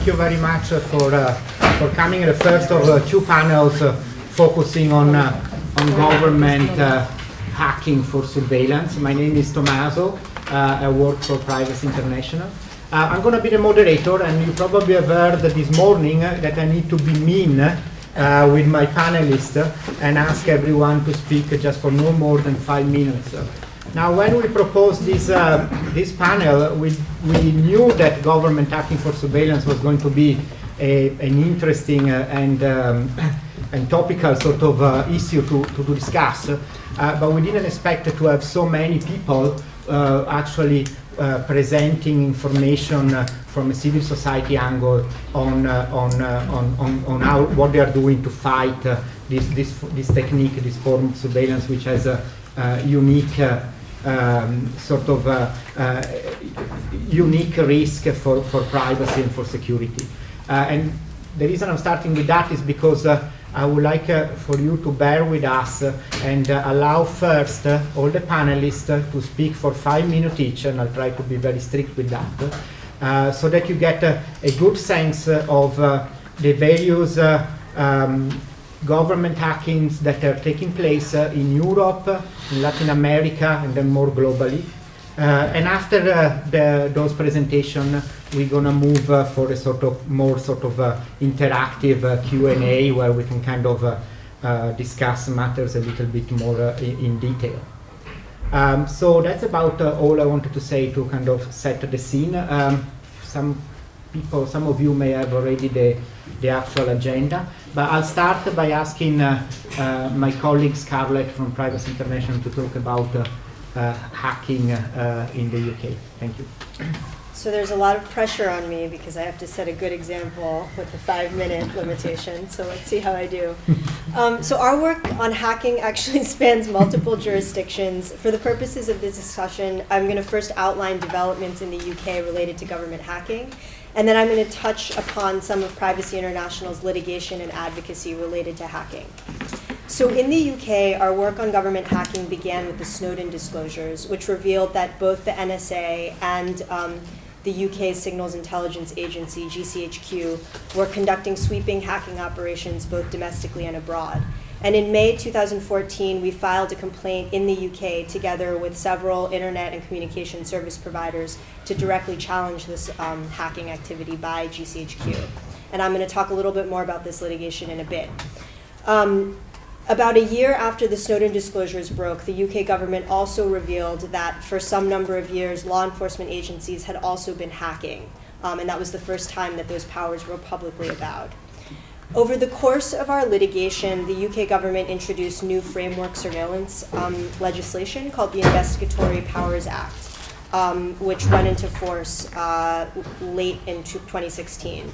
thank you very much for, uh, for coming. The first of uh, two panels uh, focusing on, uh, on government uh, hacking for surveillance. My name is Tommaso. Uh, I work for Privacy International. Uh, I'm going to be the moderator, and you probably have heard this morning uh, that I need to be mean uh, with my panelists uh, and ask everyone to speak just for no more than five minutes. Now, when we proposed this, uh, this panel, we, we knew that government hacking for surveillance was going to be a, an interesting uh, and, um, and topical sort of uh, issue to, to, to discuss, uh, but we didn't expect to have so many people uh, actually uh, presenting information from a civil society angle on, on, on, on, on how, what they are doing to fight this, this, this technique, this form of surveillance, which has a, unique um, sort of uh, uh, unique risk for, for privacy and for security. Uh, and the reason I'm starting with that is because I would like for you to bear with us and allow first all the panelists to speak for five minutes each, and I'll try to be very strict with that, so that you get a good sense of the various um, government hackings that are taking place uh, in Europe, in Latin America, and then more globally. Uh, and after uh, the, those presentations, we're gonna move uh, for a sort of more sort of uh, interactive Q&A where we can kind of discuss matters a little bit more in, detail. Um, so that's about all I wanted to say to kind of set the scene. Um, some people, some of you may have already the, the actual agenda, but I'll start by asking uh, uh, my colleague Scarlett from Privacy International to talk about uh, uh, hacking uh, in the UK. Thank you. So there's a lot of pressure on me because I have to set a good example with the five minute limitation. So let's see how I do. Um, so our work on hacking actually spans multiple jurisdictions. For the purposes of this discussion, I'm going to first outline developments in the UK related to government hacking. And then I'm going to touch upon some of Privacy International's litigation and advocacy related to hacking. So in the UK, our work on government hacking began with the Snowden disclosures, which revealed that both the NSA and um, the UK Signals Intelligence Agency, GCHQ, were conducting sweeping hacking operations both domestically and abroad. And in May 2014, we filed a complaint in the UK together with several internet and communication service providers to directly challenge this um, hacking activity by GCHQ. And I'm going to talk a little bit more about this litigation in a bit. Um, about a year after the Snowden disclosures broke, the UK government also revealed that for some number of years, law enforcement agencies had also been hacking. Um, and that was the first time that those powers were publicly avowed. Over the course of our litigation, the UK government introduced new framework surveillance um, legislation called the Investigatory Powers Act, um, which went into force uh, late in 2016.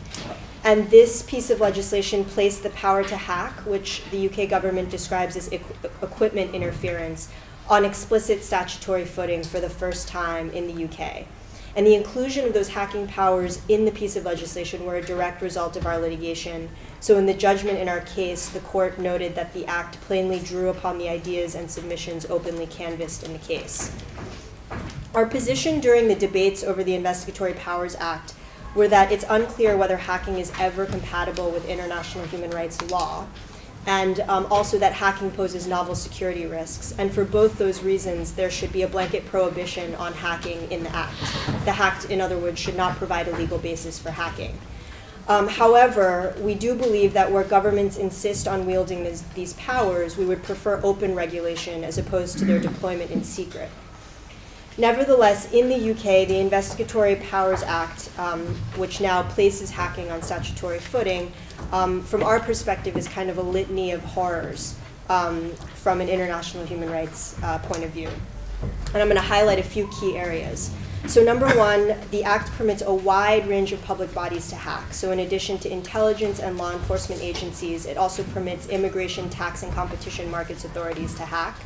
And this piece of legislation placed the power to hack, which the UK government describes as equ equipment interference, on explicit statutory footing for the first time in the UK. And the inclusion of those hacking powers in the piece of legislation were a direct result of our litigation. So in the judgment in our case, the court noted that the act plainly drew upon the ideas and submissions openly canvassed in the case. Our position during the debates over the Investigatory Powers Act were that it's unclear whether hacking is ever compatible with international human rights law, and um, also that hacking poses novel security risks. And for both those reasons, there should be a blanket prohibition on hacking in the Act. The Act, in other words, should not provide a legal basis for hacking. Um, however, we do believe that where governments insist on wielding this, these powers, we would prefer open regulation as opposed to their deployment in secret. Nevertheless, in the UK, the Investigatory Powers Act, um, which now places hacking on statutory footing, um, from our perspective is kind of a litany of horrors um, from an international human rights uh, point of view. And I'm going to highlight a few key areas. So number one, the Act permits a wide range of public bodies to hack. So in addition to intelligence and law enforcement agencies, it also permits immigration, tax, and competition markets authorities to hack.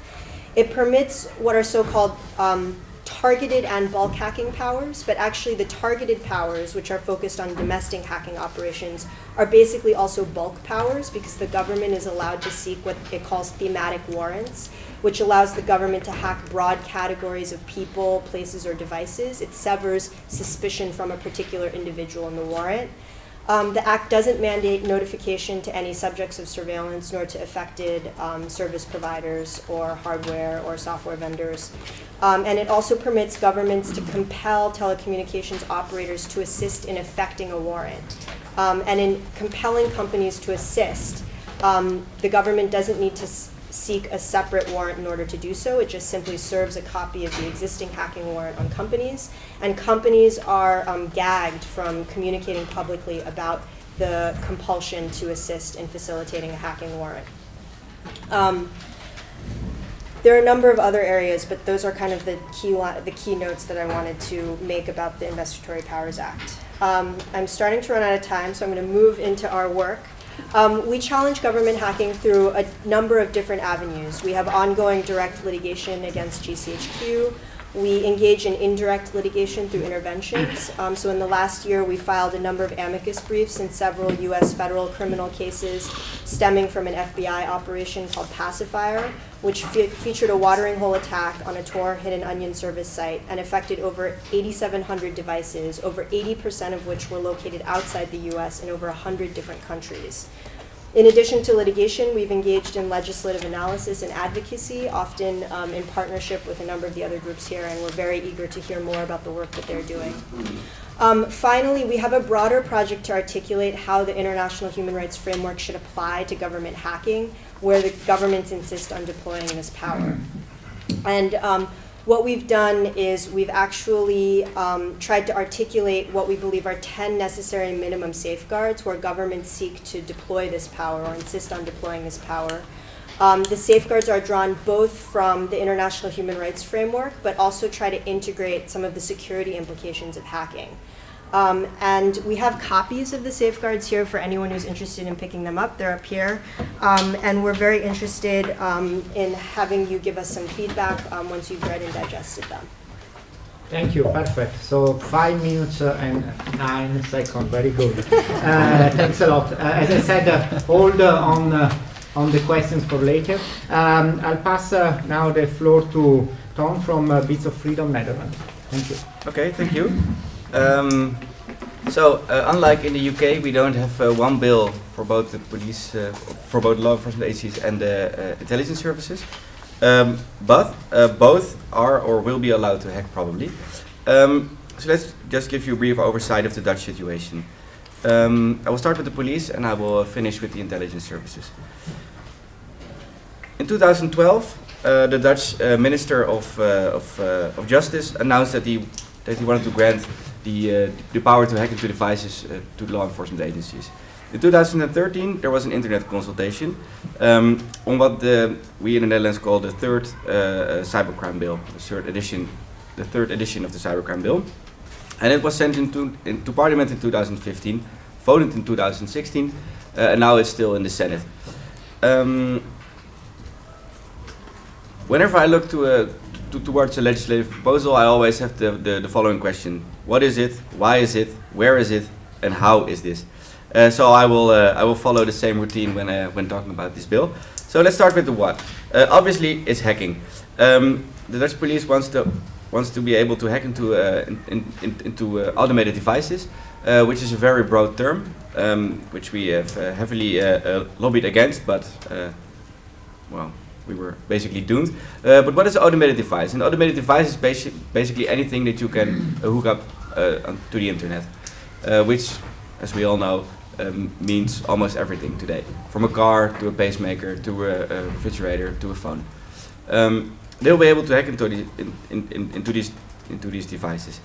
It permits what are so-called um, targeted and bulk hacking powers, but actually the targeted powers, which are focused on domestic hacking operations, are basically also bulk powers because the government is allowed to seek what it calls thematic warrants, which allows the government to hack broad categories of people, places, or devices. It severs suspicion from a particular individual in the warrant. Um, the Act doesn't mandate notification to any subjects of surveillance nor to affected um, service providers or hardware or software vendors. Um, and it also permits governments to compel telecommunications operators to assist in effecting a warrant. Um, and in compelling companies to assist, um, the government doesn't need to seek a separate warrant in order to do so. It just simply serves a copy of the existing hacking warrant on companies. And companies are um, gagged from communicating publicly about the compulsion to assist in facilitating a hacking warrant. Um, there are a number of other areas, but those are kind of the key the key notes that I wanted to make about the Investigatory Powers Act. Um, I'm starting to run out of time, so I'm going to move into our work. Um, we challenge government hacking through a number of different avenues. We have ongoing direct litigation against GCHQ. We engage in indirect litigation through interventions. Um, so, in the last year, we filed a number of amicus briefs in several U.S. federal criminal cases stemming from an FBI operation called Pacifier, which fe- featured a watering hole attack on a Tor hidden onion service site and affected over 8,700 devices, over 80% of which were located outside the U.S. in over 100 different countries. In addition to litigation, we've engaged in legislative analysis and advocacy, often um, in partnership with a number of the other groups here, and we're very eager to hear more about the work that they're doing. Um, finally, we have a broader project to articulate how the international human rights framework should apply to government hacking, where the governments insist on deploying this power. And um, what we've done is we've actually um, tried to articulate what we believe are 10 necessary minimum safeguards where governments seek to deploy this power or insist on deploying this power. Um, the safeguards are drawn both from the international human rights framework, but also try to integrate some of the security implications of hacking. Um, and we have copies of the safeguards here for anyone who's interested in picking them up. They're up here. Um, and we're very interested um, in having you give us some feedback um, once you've read and digested them. Thank you, perfect. So five minutes uh, and nine seconds, very good. Uh, thanks a lot. Uh, as I said, uh, hold uh, on uh, on the questions for later. Um, I'll pass uh, now the floor to Tom from uh, Bits of Freedom Netherlands. Thank you. Okay, thank you. Um, so, uh, unlike in the UK, we don't have uh, one bill for both the police, uh, for both law enforcement agencies and the uh, intelligence services. Um, but uh, both are or will be allowed to hack probably. Um, so let's just give you a brief oversight of the Dutch situation. Um, I will start with the police and I will finish with the intelligence services. In 2012, uh, the Dutch Minister of, of, of Justice announced that he, that he wanted to grant the, the power to hack into devices uh, to law enforcement agencies. In 2013, there was an internet consultation um, on what the, we in the Netherlands call the third uh, cybercrime bill, the third edition, the third edition of the cybercrime bill, and it was sent into, into Parliament in 2015, voted in 2016, uh, and now it's still in the Senate. Um, whenever I look to a, to, towards a legislative proposal, I always have the, the, the following question: What is it? Why is it? Where is it? And how is this? Uh, so I will uh, I will follow the same routine when uh, when talking about this bill. So let's start with the what. Uh, obviously, it's hacking. Um, the Dutch police wants to wants to be able to hack into uh, in, in, in, into uh, automated devices, which is a very broad term, um, which we have heavily lobbied against, but well, we were basically doomed. But what is an automated device? An automated device is basi basically anything that you can hook up to the internet, uh, which, as we all know, um, means almost everything today, from a car to a pacemaker to a, a refrigerator to a phone. Um, they'll be able to hack into, the, in, in, into these into these devices.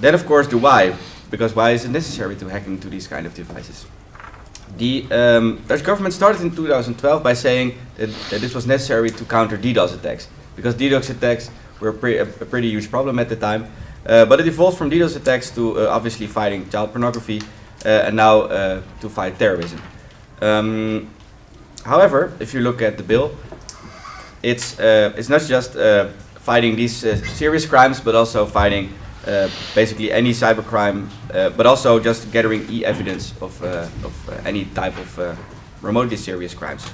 Then, of course, the why, because why is it necessary to hack into these kind of devices? The um, Dutch government started in 2012 by saying that, that this was necessary to counter DDoS attacks, because DDoS attacks were pre a, a pretty huge problem at the time. Uh, but it evolved from DDoS attacks to uh, obviously fighting child pornography, uh, and now to fight terrorism. Um, however, if you look at the bill, it's it's not just fighting these serious crimes, but also fighting uh, basically any cybercrime, uh, but also just gathering e-evidence of uh, of any type of remotely serious crimes.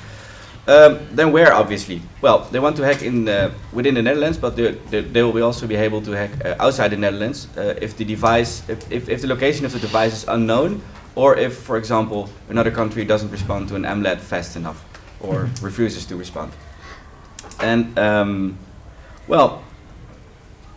Um, then where obviously? Well, they want to hack in uh, within the Netherlands, but they, they, they will also be able to hack uh, outside the Netherlands uh, if the device, if, if, if the location of the device is unknown, or if, for example, another country doesn't respond to an MLAT fast enough or refuses to respond. And um, well,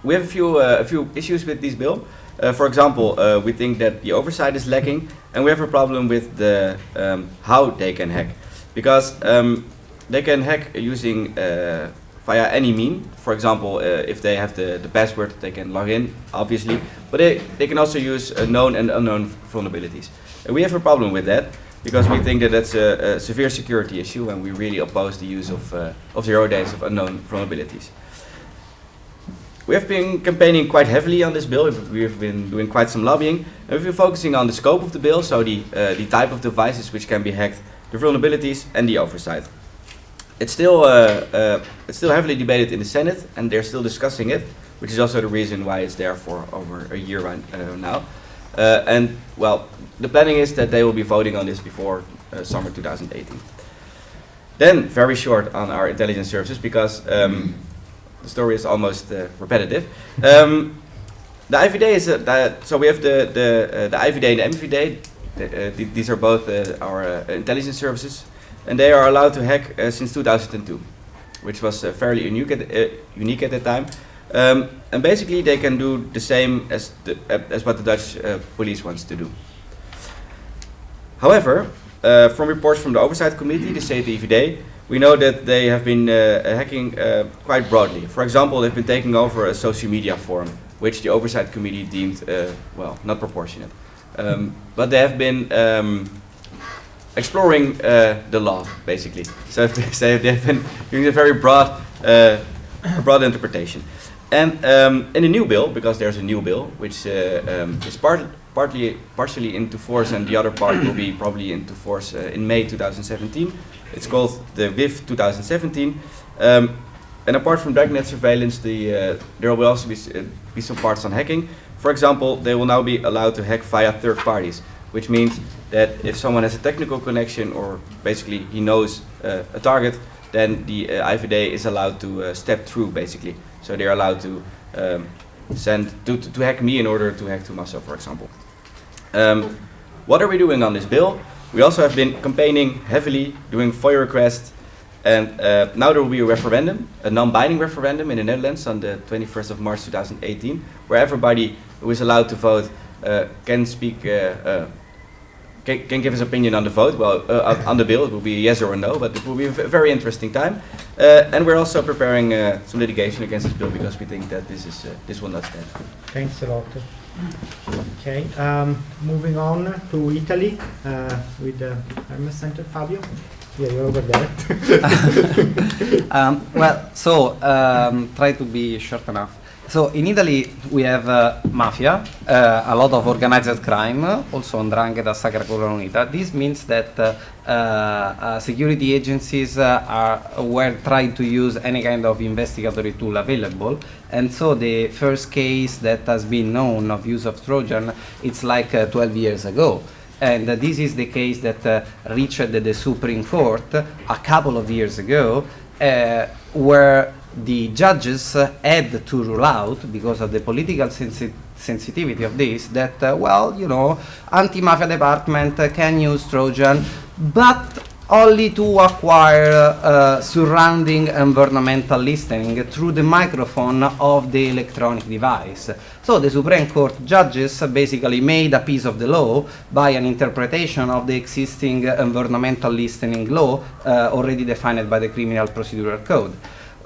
we have a few uh, a few issues with this bill. Uh, for example, uh, we think that the oversight is lacking, and we have a problem with the um, how they can hack, because um, they can hack using uh, via any mean. For example, uh, if they have the, the password, they can log in, obviously, but they, they can also use uh, known and unknown vulnerabilities. And we have a problem with that because we think that that's a, a severe security issue, and we really oppose the use of uh, of zero days of unknown vulnerabilities. We have been campaigning quite heavily on this bill. We've- We've been doing quite some lobbying, and we've been focusing on the scope of the bill, so the uh, the type of devices which can be hacked, the vulnerabilities, and the oversight. It's still uh, uh, it's still heavily debated in the Senate, and they're still discussing it, which is also the reason why it's there for over a year right, uh, now. And well, the planning is that they will be voting on this before summer 2018. Then, very short on our intelligence services, because um, the story is almost uh, repetitive. Um, the IVD is so we have the the uh, the IVD and the MVD. The, uh, th- these are both our intelligence services, and they are allowed to hack uh, since 2002, which was uh, fairly unique at uh, unique at that time. Um, and basically, they can do the same as the, as what the Dutch police wants to do. However, uh, from reports from the Oversight Committee, the CTVD, we know that they have been uh, hacking uh, quite broadly. For example, they've been taking over a social media forum, which the Oversight Committee deemed, well, not proportionate. Um, but they have been um, exploring uh, the law, basically. So if they say they have been doing a very broad, uh, broad interpretation. And um, in the new bill, because there's a new bill, which uh, um, is part, partly, partially into force and the other part will be probably into force uh, in May 2017. It's called the Wiv 2017. Um, and apart from dragnet surveillance, the, uh, there will also be, uh, be some parts on hacking. For example, they will now be allowed to hack via third parties, which means that if someone has a technical connection or basically he knows uh, a target, then the uh, IVD is allowed to uh, step through basically. So they're allowed to um, send to, to, to hack me in order to hack Tommaso, for example. Um, what are we doing on this bill? We also have been campaigning heavily, doing FOIA requests, and uh, now there will be a referendum, a non-binding referendum in the Netherlands on the 21st of March 2018, where everybody who is allowed to vote uh, can speak, uh, uh, can, can give his opinion on the vote. Well, uh, on- on the bill, it will be a yes or a no, but it will be a very interesting time. Uh, and we're also preparing uh, some litigation against this bill because we think that this is uh, this will not stand. Thanks a lot. Okay, um, moving on to Italy uh, with the Hermes Center. Fabio? Yeah, you're over there. Um, well, so um, try to be short enough. So in Italy we have uh, mafia, uh, a lot of organized crime, also Ndrangheta, Sacra Corona Unita. This means that uh, uh, uh, security agencies uh, are were trying to use any kind of investigatory tool available, and so the first case that has been known of use of Trojan, it's like uh, 12 years ago. And this is the case that reached the Supreme Court a couple of years ago, where the judges had to rule out, because of the political sensi- sensitivity of this, that, uh, well, you know, anti-mafia department uh, can use Trojan, but only to acquire uh, surrounding environmental listening through the microphone of the electronic device. So the Supreme Court judges basically made a piece of the law by an interpretation of the existing environmental listening law uh, already defined by the Criminal Procedural Code.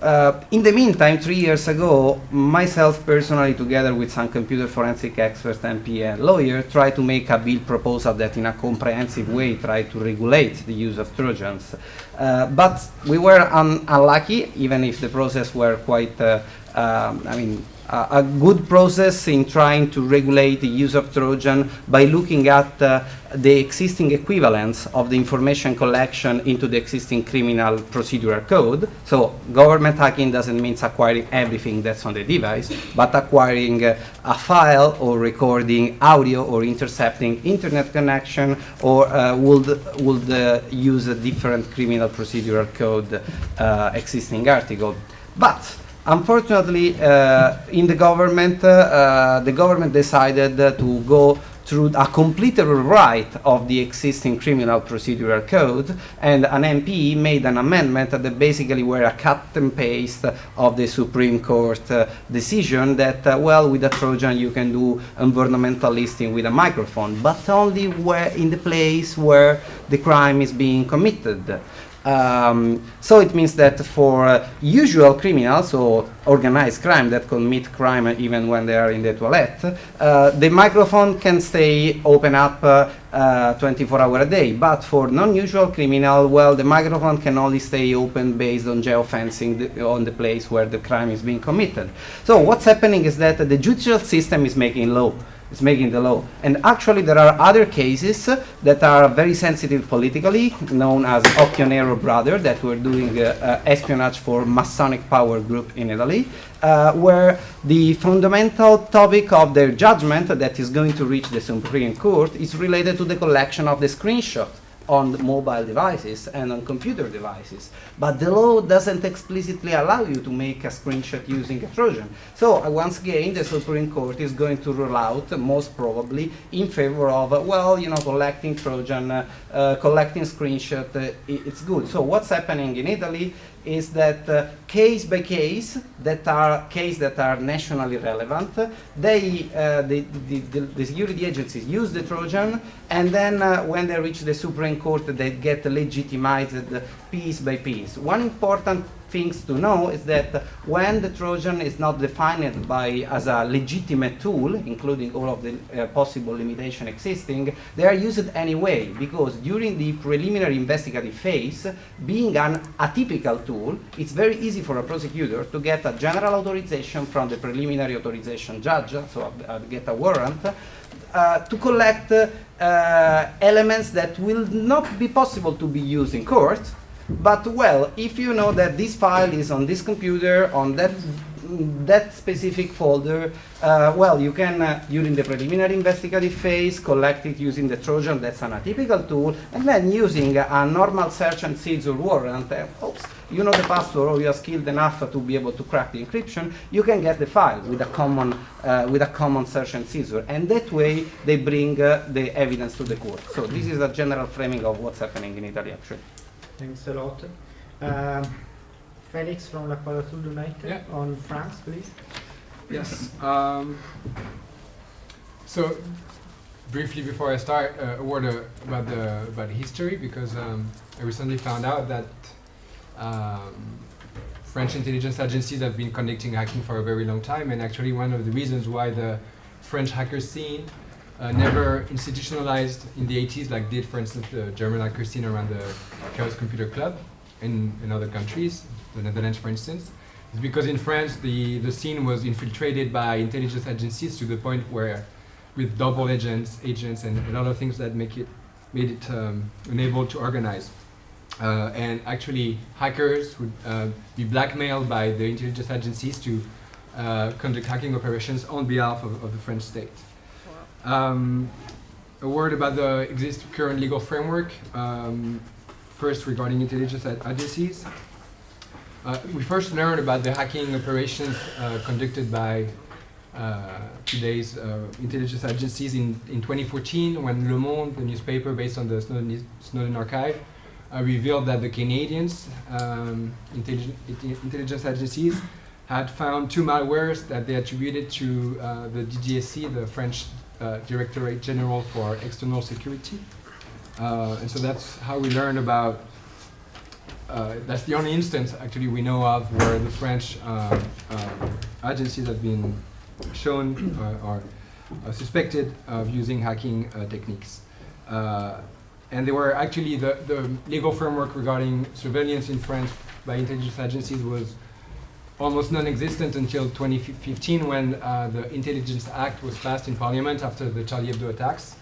Uh, in the meantime, three years ago, myself personally, together with some computer forensic experts, MP and lawyer, tried to make a bill proposal that in a comprehensive way tried to regulate the use of Trojans. Uh, but we were un- unlucky, even if the process were quite, uh, um, I mean, a good process in trying to regulate the use of Trojan by looking at uh, the existing equivalence of the information collection into the existing criminal procedural code. So government hacking doesn't mean acquiring everything that's on the device, but acquiring uh, a file or recording audio or intercepting internet connection or uh, would, would uh, use a different criminal procedural code uh, existing article. But Unfortunately, uh, in the government, uh, uh, the government decided to go through a complete rewrite of the existing criminal procedural code, and an MP made an amendment that basically were a cut and paste of the Supreme Court uh, decision that, uh, well, with a Trojan you can do environmental listing with a microphone, but only where in the place where the crime is being committed. Um, so it means that for uh, usual criminals or organized crime that commit crime even when they are in the toilet, uh, the microphone can stay open up uh, uh, 24 hours a day. But for non-usual criminal, well, the microphone can only stay open based on geofencing on the place where the crime is being committed. So what's happening is that the judicial system is making law is making the law. And actually there are other cases that are very sensitive politically, known as Occhionero brother, that were doing uh, uh, espionage for Masonic power group in Italy, uh, where the fundamental topic of their judgment that is going to reach the Supreme Court is related to the collection of the screenshot on mobile devices and on computer devices. But the law doesn't explicitly allow you to make a screenshot using a Trojan. So uh, once again, the Supreme Court is going to rule out, most probably, in favor of, uh, well, you know, collecting Trojan, uh, uh, collecting screenshot, uh, it's good. So what's happening in Italy is that uh, case by case, that are case that are nationally relevant, they, uh, the, the, the, the security agencies use the Trojan, and then uh, when they reach the Supreme Court, they get legitimized piece by piece. One important things to know is that when the Trojan is not defined by as a legitimate tool, including all of the uh, possible limitation existing, they are used anyway because during the preliminary investigative phase, being an atypical tool, it's very easy for a prosecutor to get a general authorization from the preliminary authorization judge, so uh, get a warrant, uh, to collect uh, elements that will not be possible to be used in court, but well, if you know that this file is on this computer, on that that specific folder, uh, well, you can, uh, during the preliminary investigative phase, collect it using the Trojan, that's an atypical tool, and then using a normal search and seizure warrant, uh, oops, you know the password or you are skilled enough to be able to crack the encryption, you can get the file with a common, uh, with a common search and seizure. And that way, they bring uh, the evidence to the court. So this is a general framing of what's happening in Italy, actually. Thanks a lot. Um, Felix from La Quadrature du Net Yeah. on France, please. Yes. Um, so, briefly before I start, uh, a word uh, about the about history because um, I recently found out that um, French intelligence agencies have been conducting hacking for a very long time, and actually one of the reasons why the French hacker scene uh, never institutionalized in the 80s, like did, for instance, the German hacker scene around the Chaos Computer Club in, in other countries, the Netherlands, for instance, is because in France the, the scene was infiltrated by intelligence agencies to the point where, with double agents, agents, and, and other things that make it made it um, unable to organize. Uh, and actually, hackers would uh, be blackmailed by the intelligence agencies to uh, conduct hacking operations on behalf of, of the French state. Um, a word about the exist current legal framework. Um, first, regarding intelligence agencies. Uh, we first learned about the hacking operations uh, conducted by uh, today's uh, intelligence agencies in, in 2014 when Le Monde, the newspaper based on the Snowden, Snowden archive, uh, revealed that the Canadians um, intelligence, intelligence agencies had found two malwares that they attributed to uh, the DGSE, the French uh, Directorate General for External Security. Uh, and so that's how we learned about, uh, that's the only instance actually we know of where the French uh, uh, agencies have been shown or uh, suspected of using hacking techniques. And they were actually, the, the legal framework regarding surveillance in France by intelligence agencies was almost non-existent until 2015 when uh, the Intelligence Act was passed in Parliament after the Charlie Hebdo attacks.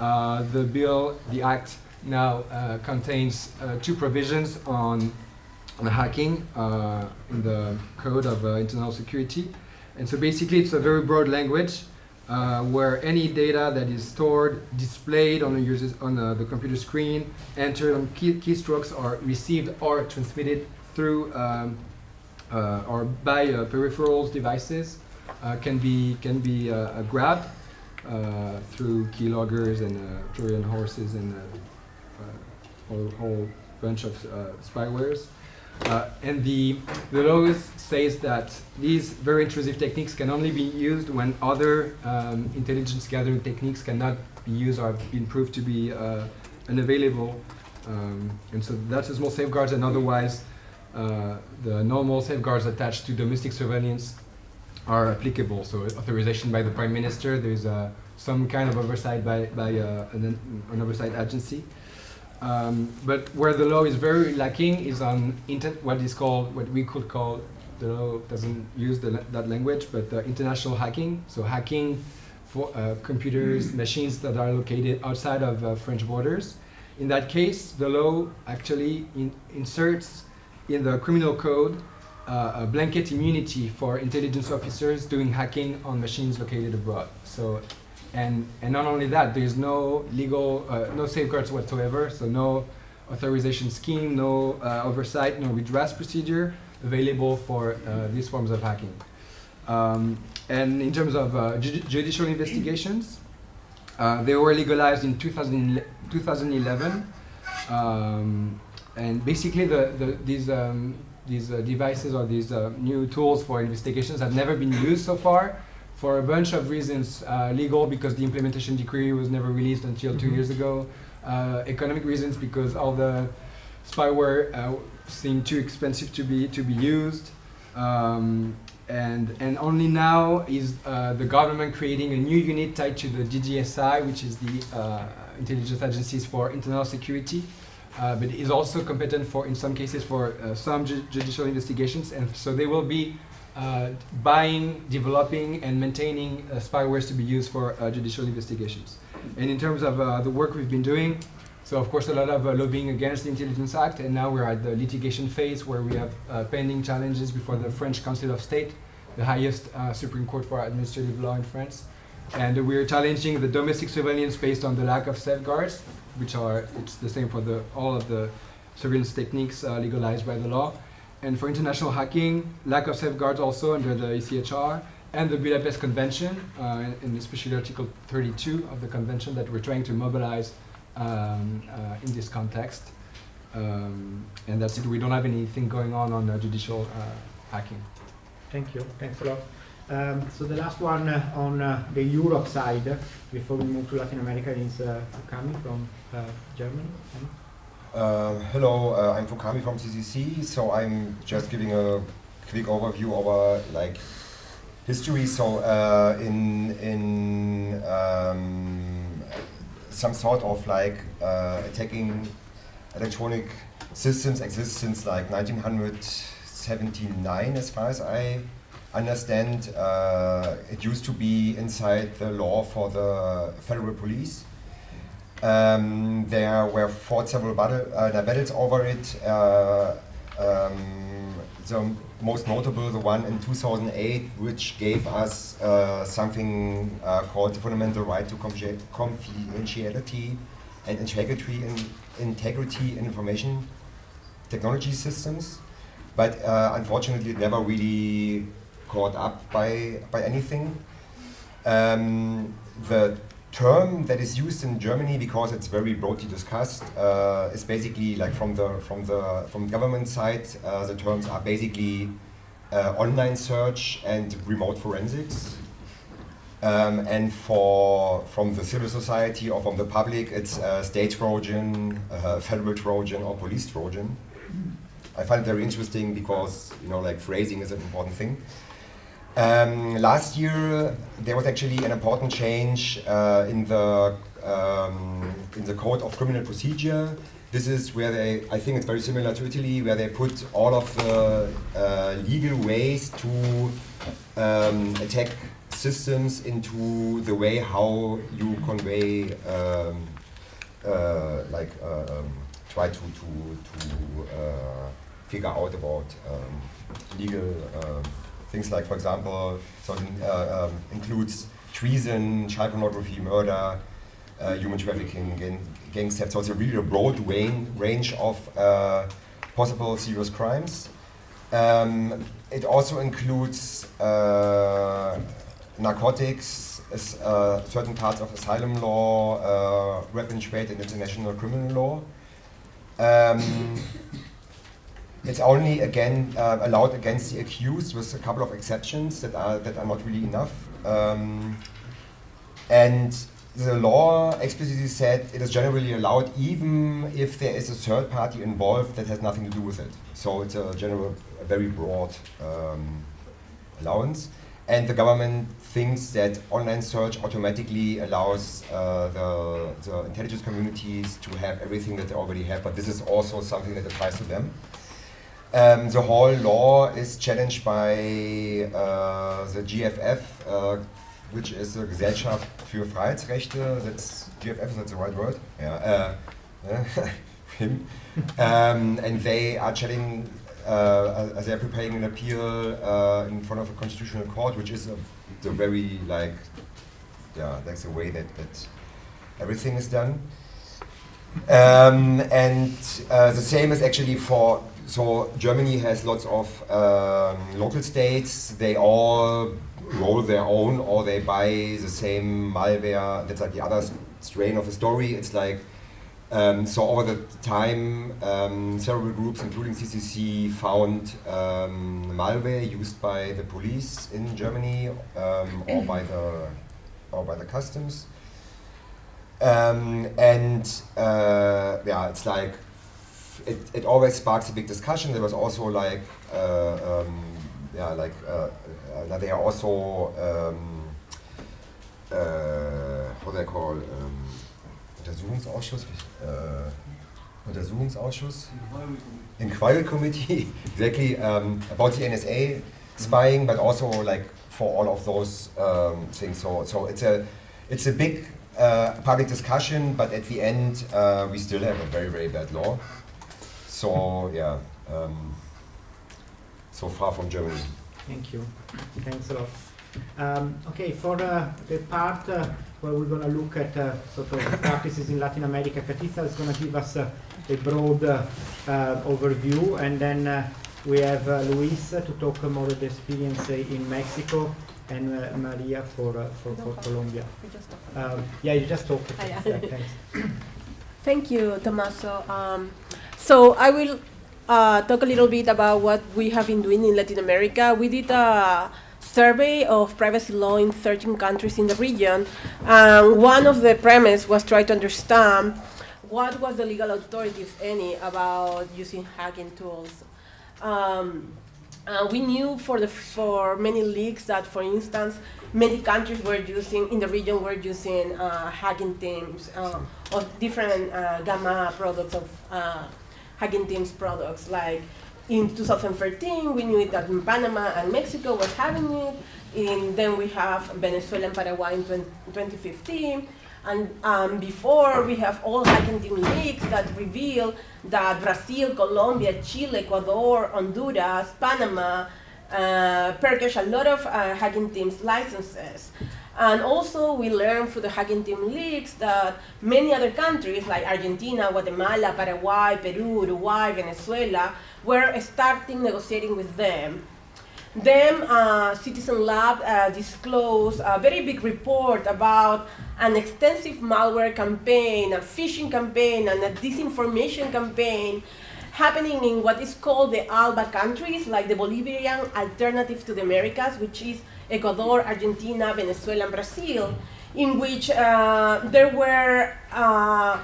Uh, the bill, the act, now uh, contains uh, two provisions on, on hacking uh, in the Code of uh, Internal Security. And so basically it's a very broad language uh, where any data that is stored, displayed on the user's on the, the computer screen, entered on key, keystrokes, or received or transmitted through um, or by uh, peripherals devices uh, can be can be uh, uh, grabbed uh, through keyloggers and uh, Trojan horses and uh, uh, whole, bunch of uh, spywares. Uh, and the, the law says that these very intrusive techniques can only be used when other um, intelligence gathering techniques cannot be used or have been proved to be uh, unavailable. Um, and so that's a small safeguards and otherwise uh, the normal safeguards attached to domestic surveillance are applicable. So authorization by the prime minister, there's uh, some kind of oversight by, by uh, an, an oversight agency. Um, but where the law is very lacking is on what is called, what we could call, the law doesn't use the, that language, but international hacking. So hacking for uh, computers, machines that are located outside of uh, French borders. In that case, the law actually in- inserts in the criminal code uh, a blanket immunity for intelligence officers doing hacking on machines located abroad. So, and and not only that, there's no legal, uh, no safeguards whatsoever. So no authorization scheme, no uh, oversight, no redress procedure available for uh, these forms of hacking. Um, and in terms of uh, ju- judicial investigations, uh, they were legalized in 2000, 2011. Um, and basically, the, the, these, um, these uh, devices or these uh, new tools for investigations have never been used so far for a bunch of reasons. Uh, legal, because the implementation decree was never released until two Mhm. years ago. Uh, economic reasons, because all the spyware uh, seemed too expensive to be, to be used. Um, and, and only now is uh, the government creating a new unit tied to the DGSI, which is the uh, intelligence agencies for internal security, uh, but is also competent for, in some cases, for uh, some ju- judicial investigations. And so they will be uh, buying, developing, and maintaining uh, spywares to be used for uh, judicial investigations. And in terms of uh, the work we've been doing, so of course a lot of lobbying against the Intelligence Act, and now we're at the litigation phase where we have pending challenges before the French Council of State, the highest Supreme Court for administrative law in France. And we're challenging the domestic surveillance based on the lack of safeguards, which are it's the same for the all of the surveillance techniques uh, legalized by the law. And for international hacking, lack of safeguards also under the ECHR and the Budapest Convention, uh, and, especially Article 32 of the convention that we're trying to mobilize um, uh, in this context. Um, and that's it. We don't have anything going on on uh, judicial uh, hacking. Thank you. Thanks a lot. Um, so the last one uh, on the Europe side, before we move to Latin America, is coming from uh, Germany. Uh, hello, uh, I'm Fukami from CCC. So I'm just giving a quick overview over like history. So uh, in in um, some sort of like uh, attacking electronic systems exists since like 1979, as far as I understand. Uh, it used to be inside the law for the federal police. Um, there were fought several battle, uh, battles over it. Uh, um, the most notable, the one in 2008, which gave us uh, something uh, called the fundamental right to confidentiality and integrity in, integrity in information technology systems. But uh, unfortunately, never really caught up by, by anything. Um, the term that is used in Germany because it's very broadly discussed uh, is basically like from the from the from government side uh, the terms are basically uh, online search and remote forensics. Um, and for from the civil society or from the public it's uh, state trojan uh, federal trojan or police trojan. I find it very interesting because you know like phrasing is an important thing um, last year, there was actually an important change uh, in the um, in the code of criminal procedure. This is where they, I think it's very similar to Italy, where they put all of the uh, legal ways to um, attack systems into the way how you convey, um, uh, like uh, um, try to to to uh, figure out about um, legal. Things like, for example, so uh, um, includes treason, child pornography, murder, uh, human trafficking, gang, gang theft. So it's a really a broad range, range of uh, possible serious crimes. Um, it also includes uh, narcotics, uh, certain parts of asylum law, uh, weapon trade, and international criminal law. Um, it's only again uh, allowed against the accused with a couple of exceptions that are that are not really enough. Um, and the law explicitly said it is generally allowed even if there is a third party involved that has nothing to do with it. So it's a general, a very broad um, allowance. And the government thinks that online search automatically allows uh, the, the intelligence communities to have everything that they already have, but this is also something that applies to them. Um, the whole law is challenged by uh, the GFF, uh, which is the Gesellschaft für Freiheitsrechte. That's GFF, is that the right word? Yeah. Uh, him. um, and they are challenging, uh, uh, they are preparing an appeal uh, in front of a constitutional court, which is a, the very like, yeah, that's the way that, that everything is done. Um, and the same is actually for so Germany has lots of um, local states. They all roll their own, or they buy the same malware. That's like the other strain of the story. It's like um, so over the time, um, several groups, including CCC, found um, malware used by the police in Germany um, or by the or by the customs. Um, and uh, yeah, it's like it, it always sparks a big discussion. There was also like uh, um, yeah, like uh, uh, they are also um, uh, what they call um, Untersuchungsausschuss, uh, Untersuchungsausschuss, Inquiry Committee, exactly um, about the NSA spying, but also like for all of those um, things. So so it's a it's a big uh, public discussion, but at the end uh, we still have a very very bad law. So yeah, um, so far from Germany. Thank you. Thanks a lot. Um, okay, for uh, the part uh, where we're going to look at uh, sort of practices in Latin America, Katitza is going to give us uh, a broad uh, uh, overview, and then uh, we have uh, Luis uh, to talk more of the experience uh, in Mexico, and uh, Maria for, uh, for, for Colombia. Um, yeah, you just talked. Ah, yeah. Yeah, thanks. Thank you, Tommaso. Um, so I will uh, talk a little bit about what we have been doing in Latin America. We did a survey of privacy law in 13 countries in the region. And one of the premise was try to understand what was the legal authority, if any, about using hacking tools. Um, uh, we knew for the for many leaks that, for instance, many countries were using in the region were using uh, hacking teams uh, of different uh, gamma products of uh, hacking teams products. Like in 2013, we knew that Panama and Mexico was having it. In, then we have Venezuela and Paraguay in 20, 2015. And um, before, we have all hacking team leaks that reveal that Brazil, Colombia, Chile, Ecuador, Honduras, Panama uh, purchased a lot of uh, hacking teams licenses. And also, we learned through the hacking team leaks that many other countries like Argentina, Guatemala, Paraguay, Peru, Uruguay, Venezuela were starting negotiating with them. Then uh, Citizen Lab uh, disclosed a very big report about an extensive malware campaign, a phishing campaign, and a disinformation campaign happening in what is called the ALBA countries, like the Bolivarian alternative to the Americas, which is Ecuador, Argentina, Venezuela, and Brazil, in which uh, there were uh,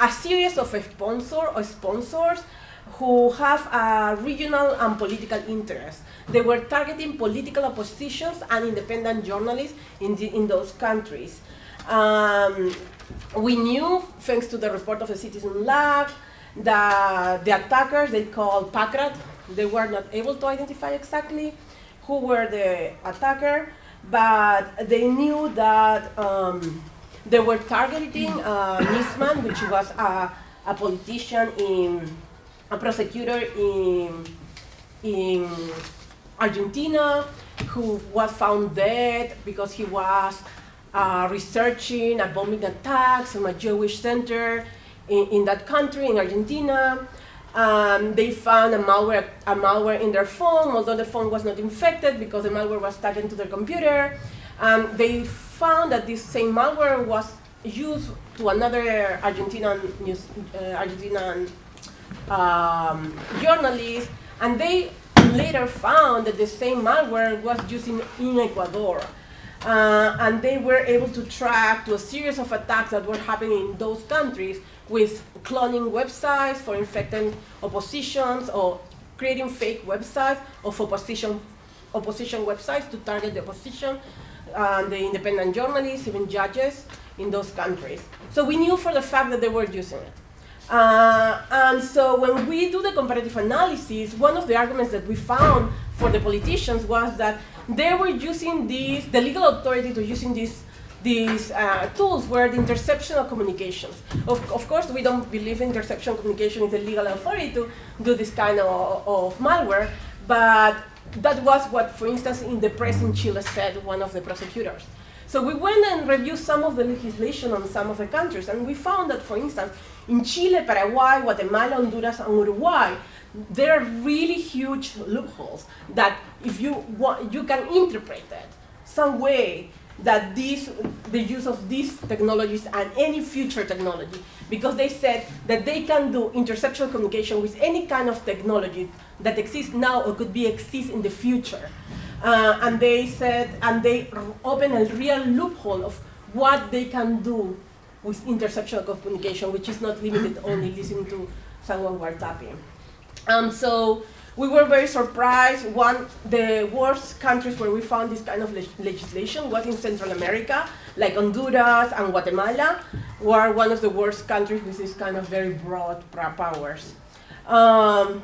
a series of sponsor or sponsors who have a regional and political interests. They were targeting political oppositions and independent journalists in, the, in those countries. Um, we knew, thanks to the report of the Citizen Lab, that the attackers they called Packrat, they were not able to identify exactly who were the attacker, but they knew that um, they were targeting uh, Nisman, which was a, a politician in a prosecutor in in Argentina who was found dead because he was uh, researching a bombing attacks from a Jewish center in, in that country, in Argentina. Um, they found a malware, a malware in their phone, although the phone was not infected because the malware was tagged into their computer. Um, they found that this same malware was used to another Argentinian news, uh, Argentinian um, journalist, and they later found that the same malware was used in, in Ecuador. Uh, and they were able to track to a series of attacks that were happening in those countries with cloning websites for infecting oppositions or creating fake websites of opposition, opposition websites to target the opposition, uh, the independent journalists, even judges in those countries. So we knew for the fact that they were using it. Uh, and so when we do the comparative analysis, one of the arguments that we found for the politicians was that they were using these, the legal authority to using these, these uh, tools were the interception of communications. Of, of course, we don't believe interception communication is the legal authority to do this kind of, of malware, but that was what, for instance, in the press in Chile said one of the prosecutors. So we went and reviewed some of the legislation on some of the countries, and we found that, for instance, in Chile, Paraguay, Guatemala, Honduras, and Uruguay, there are really huge loopholes that if you want, you can interpret it some way that this, the use of these technologies and any future technology, because they said that they can do interception communication with any kind of technology that exists now or could be exist in the future. Uh, and they said, and they open a real loophole of what they can do with interception communication, which is not limited only listening to someone wiretapping. Um, so we were very surprised. One, the worst countries where we found this kind of leg legislation was in Central America, like Honduras and Guatemala, were one of the worst countries with this kind of very broad powers. Um,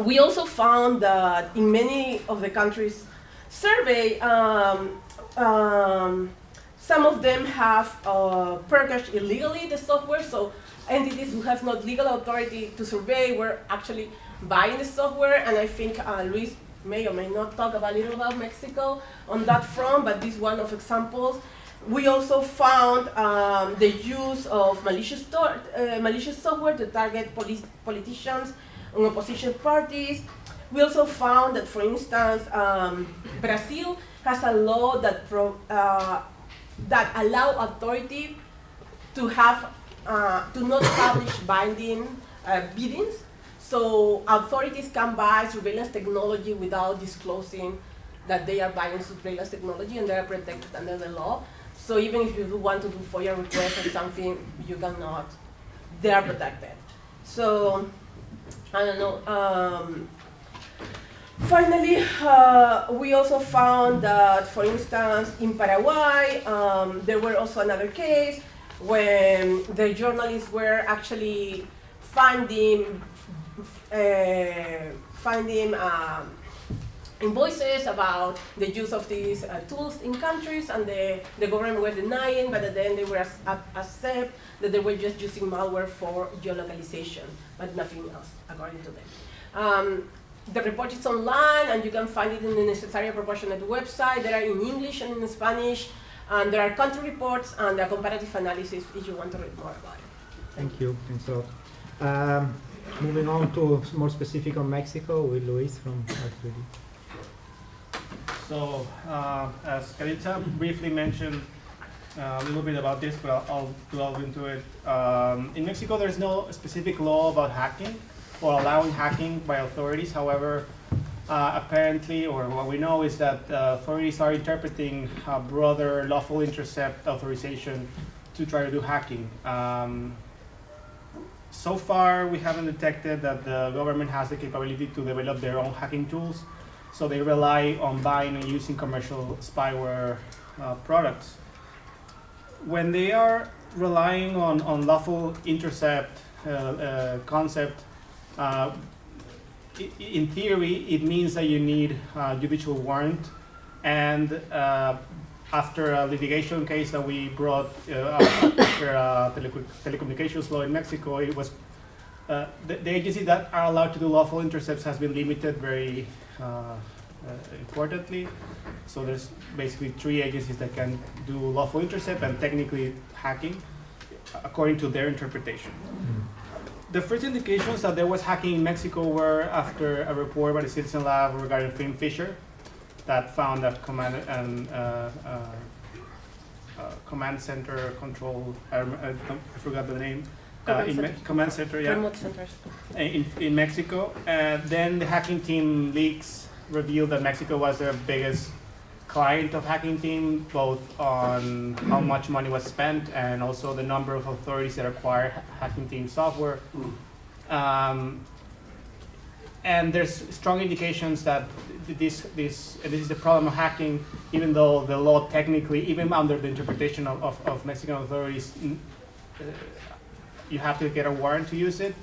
we also found that in many of the countries surveyed, um, um, some of them have uh, purchased illegally the software, so entities who have not legal authority to survey were actually buying the software, and I think uh, Luis may or may not talk about a little about Mexico on that front, but this one of examples. We also found um, the use of malicious, uh, malicious software to target politicians and opposition parties. We also found that, for instance, um, Brazil has a law that pro, uh, that allow authority to have uh, to not publish binding uh, biddings. So authorities can buy surveillance technology without disclosing that they are buying surveillance technology and they are protected under the law. So even if you want to do FOIA requests or something, you cannot. They are protected. So I don't know. Um, Finally, uh, we also found that, for instance, in Paraguay, um, there were also another case when the journalists were actually finding, finding um, invoices about the use of these uh, tools in countries, and the, the government were denying, but at then they were accept that they were just using malware for geolocalization, but nothing else, according to them. Um, the report is online and you can find it in the necessary proportionate website. There are in English and in Spanish. And there are country reports and a comparative analysis if you want to read more about it. Thank you. Thanks a lot. Um, moving on to more specific on Mexico with Luis from R3D. So, uh, as Katitza briefly mentioned uh, a little bit about this, but I'll, I'll delve into it. Um, in Mexico, there's no specific law about hacking or allowing hacking by authorities. However, uh, apparently, or what we know is that uh, authorities are interpreting a broader lawful intercept authorization to try to do hacking. Um, so far, we haven't detected that the government has the capability to develop their own hacking tools, so they rely on buying and using commercial spyware uh, products. When they are relying on, on lawful intercept uh, uh, concept, uh, in theory, it means that you need a judicial warrant, and uh, after a litigation case that we brought uh, after tele telecommunications law in Mexico, it was uh, the, the, agency that are allowed to do lawful intercepts has been limited very uh, uh, importantly. So there's basically three agencies that can do lawful intercept and technically hacking, according to their interpretation. Mm the first indications that there was hacking in Mexico were after a report by the Citizen Lab regarding FinFisher that found that command and uh, uh, uh, command center control. I, I, I forgot the name. Uh, Command in center. command center, yeah, Remote centers. in, in Mexico. And then the hacking team leaks revealed that Mexico was their biggest client of hacking team, both on how much money was spent and also the number of authorities that acquired hacking team software. Um, and there's strong indications that this, this, this is the problem of hacking, even though the law technically, even under the interpretation of, of, of Mexican authorities, uh, you have to get a warrant to use it.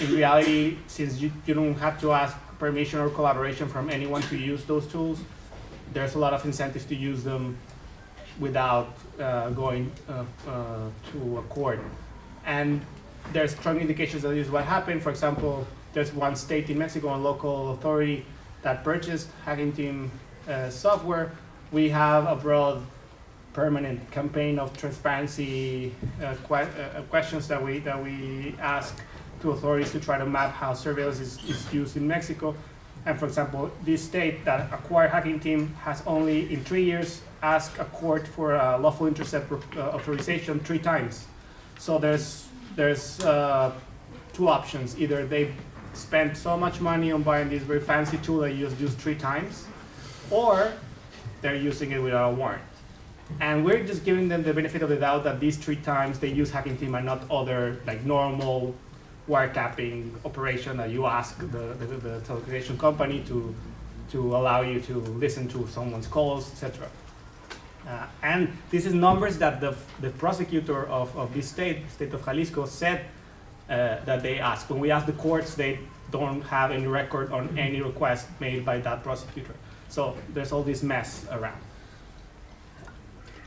In reality, since you, you don't have to ask permission or collaboration from anyone to use those tools, there's a lot of incentives to use them without uh, going uh, uh, to a court. And there's strong indications that this is what happened. For example, there's one state in Mexico, a local authority that purchased Hacking Team uh, software. We have a broad permanent campaign of transparency uh, que- uh, questions that we, that we ask to authorities to try to map how surveillance is, is used in Mexico. And for example, this state that acquired Hacking Team has only in three years asked a court for a lawful intercept uh, authorization three times. So there's, there's uh, two options. Either they spent so much money on buying this very fancy tool that you just use three times, or they're using it without a warrant. And we're just giving them the benefit of the doubt that these three times they use hacking team and not other like normal wiretapping operation that you ask the, the, the telecommunication company to, to allow you to listen to someone's calls, etc. Uh, and this is numbers that the, the prosecutor of, of this state, state of Jalisco, said uh, that they ask. When we ask the courts, they don't have any record on any request made by that prosecutor. So there's all this mess around.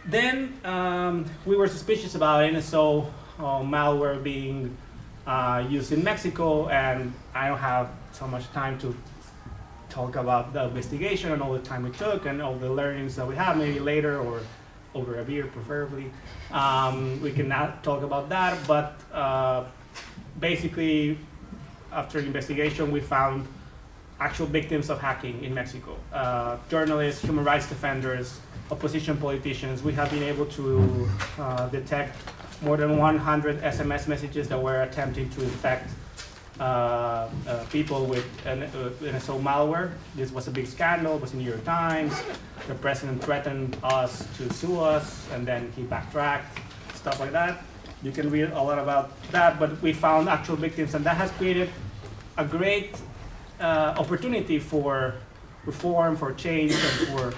Then um, we were suspicious about NSO uh, malware being uh, used in Mexico, and I don't have so much time to talk about the investigation and all the time it took and all the learnings that we have. Maybe later or over a beer, preferably. Um, we can not talk about that, but uh, basically, after investigation, we found actual victims of hacking in Mexico. Uh, journalists, human rights defenders, opposition politicians. We have been able to uh, detect more than 100 SMS messages that were attempting to infect uh, uh, people with an, uh, NSO malware. This was a big scandal. It was in New York Times. The president threatened us to sue us, and then he backtracked, stuff like that. You can read a lot about that, but we found actual victims, and that has created a great uh, opportunity for reform, for change, and for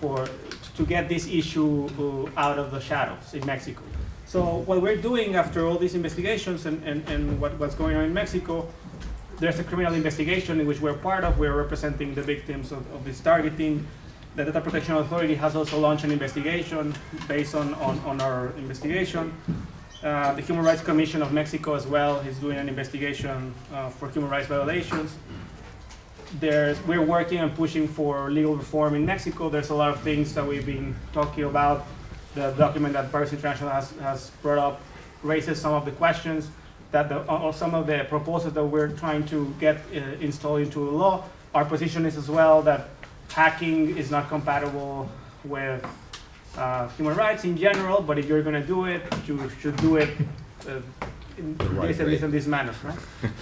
for to get this issue uh, out of the shadows in Mexico. So what we're doing after all these investigations and, and, and what, what's going on in Mexico, there's a criminal investigation in which we're part of. We're representing the victims of, of this targeting. The Data Protection Authority has also launched an investigation based on, on, on our investigation. Uh, the Human Rights Commission of Mexico as well is doing an investigation uh, for human rights violations. There's, we're working and pushing for legal reform in Mexico. There's a lot of things that we've been talking about. The document that Privacy International has, has brought up raises some of the questions that the, or some of the proposals that we're trying to get uh, installed into the law. Our position is as well that hacking is not compatible with uh, human rights in general, but if you're going to do it, you should do it uh, in right this way. this and this manner, right?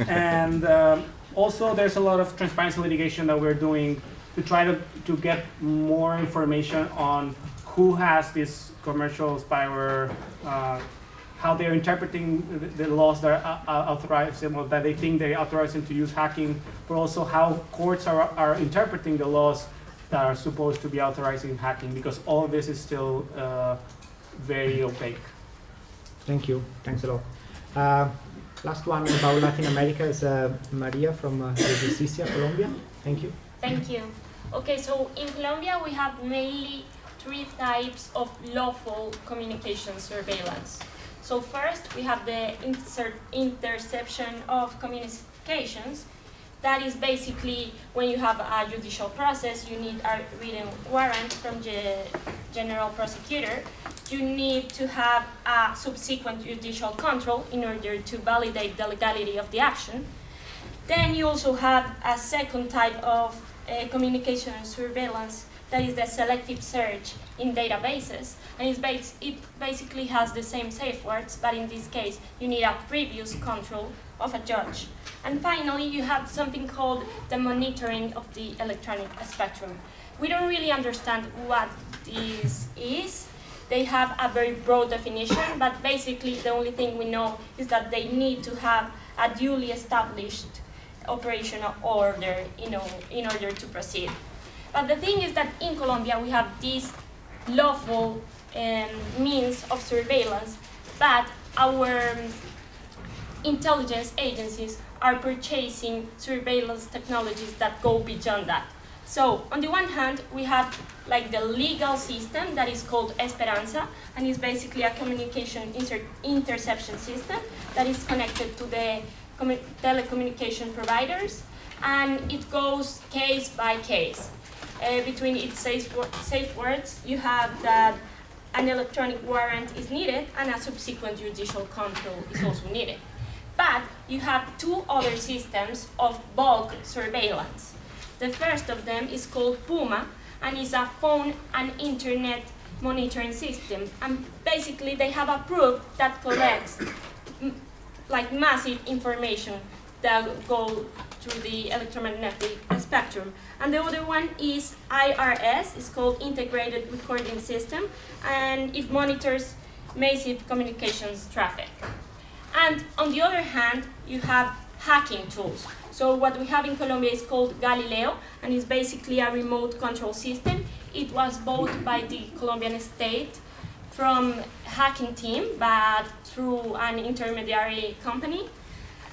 and um, also, there's a lot of transparency litigation that we're doing to try to, to get more information on who has this commercial spyware, uh, how they're interpreting the, the laws that are, are authorize them, or that they think they authorize them to use hacking, but also how courts are, are interpreting the laws that are supposed to be authorizing hacking, because all of this is still uh, very opaque. Thank you. Thanks a lot. Uh, last one about Latin America is uh, Maria from uh, Justicia, Colombia. Thank you. Thank you. Okay, so in Colombia we have mainly three types of lawful communication surveillance. So first we have the inter- interception of communications. That is basically when you have a judicial process, you need a written warrant from the general prosecutor you need to have a subsequent judicial control in order to validate the legality of the action. Then you also have a second type of uh, communication and surveillance that is the selective search in databases. And it's bas- it basically has the same safeguards, but in this case, you need a previous control of a judge. And finally, you have something called the monitoring of the electronic spectrum. We don't really understand what this is. They have a very broad definition, but basically the only thing we know is that they need to have a duly established operational order you know, in order to proceed. But the thing is that in Colombia we have these lawful um, means of surveillance, but our um, intelligence agencies are purchasing surveillance technologies that go beyond that. So on the one hand, we have like the legal system that is called Esperanza, and is basically a communication inter interception system that is connected to the commu- telecommunication providers, and it goes case by case. Uh, between its safe, wo- safe words, you have that an electronic warrant is needed and a subsequent judicial control is also needed. But you have two other systems of bulk surveillance. The first of them is called Puma and is a phone and internet monitoring system. And basically, they have a probe that collects like massive information that go through the electromagnetic spectrum. And the other one is IRS, it's called Integrated Recording System, and it monitors massive communications traffic. And on the other hand, you have hacking tools. So what we have in Colombia is called Galileo, and it's basically a remote control system. It was bought by the Colombian state from hacking team, but through an intermediary company.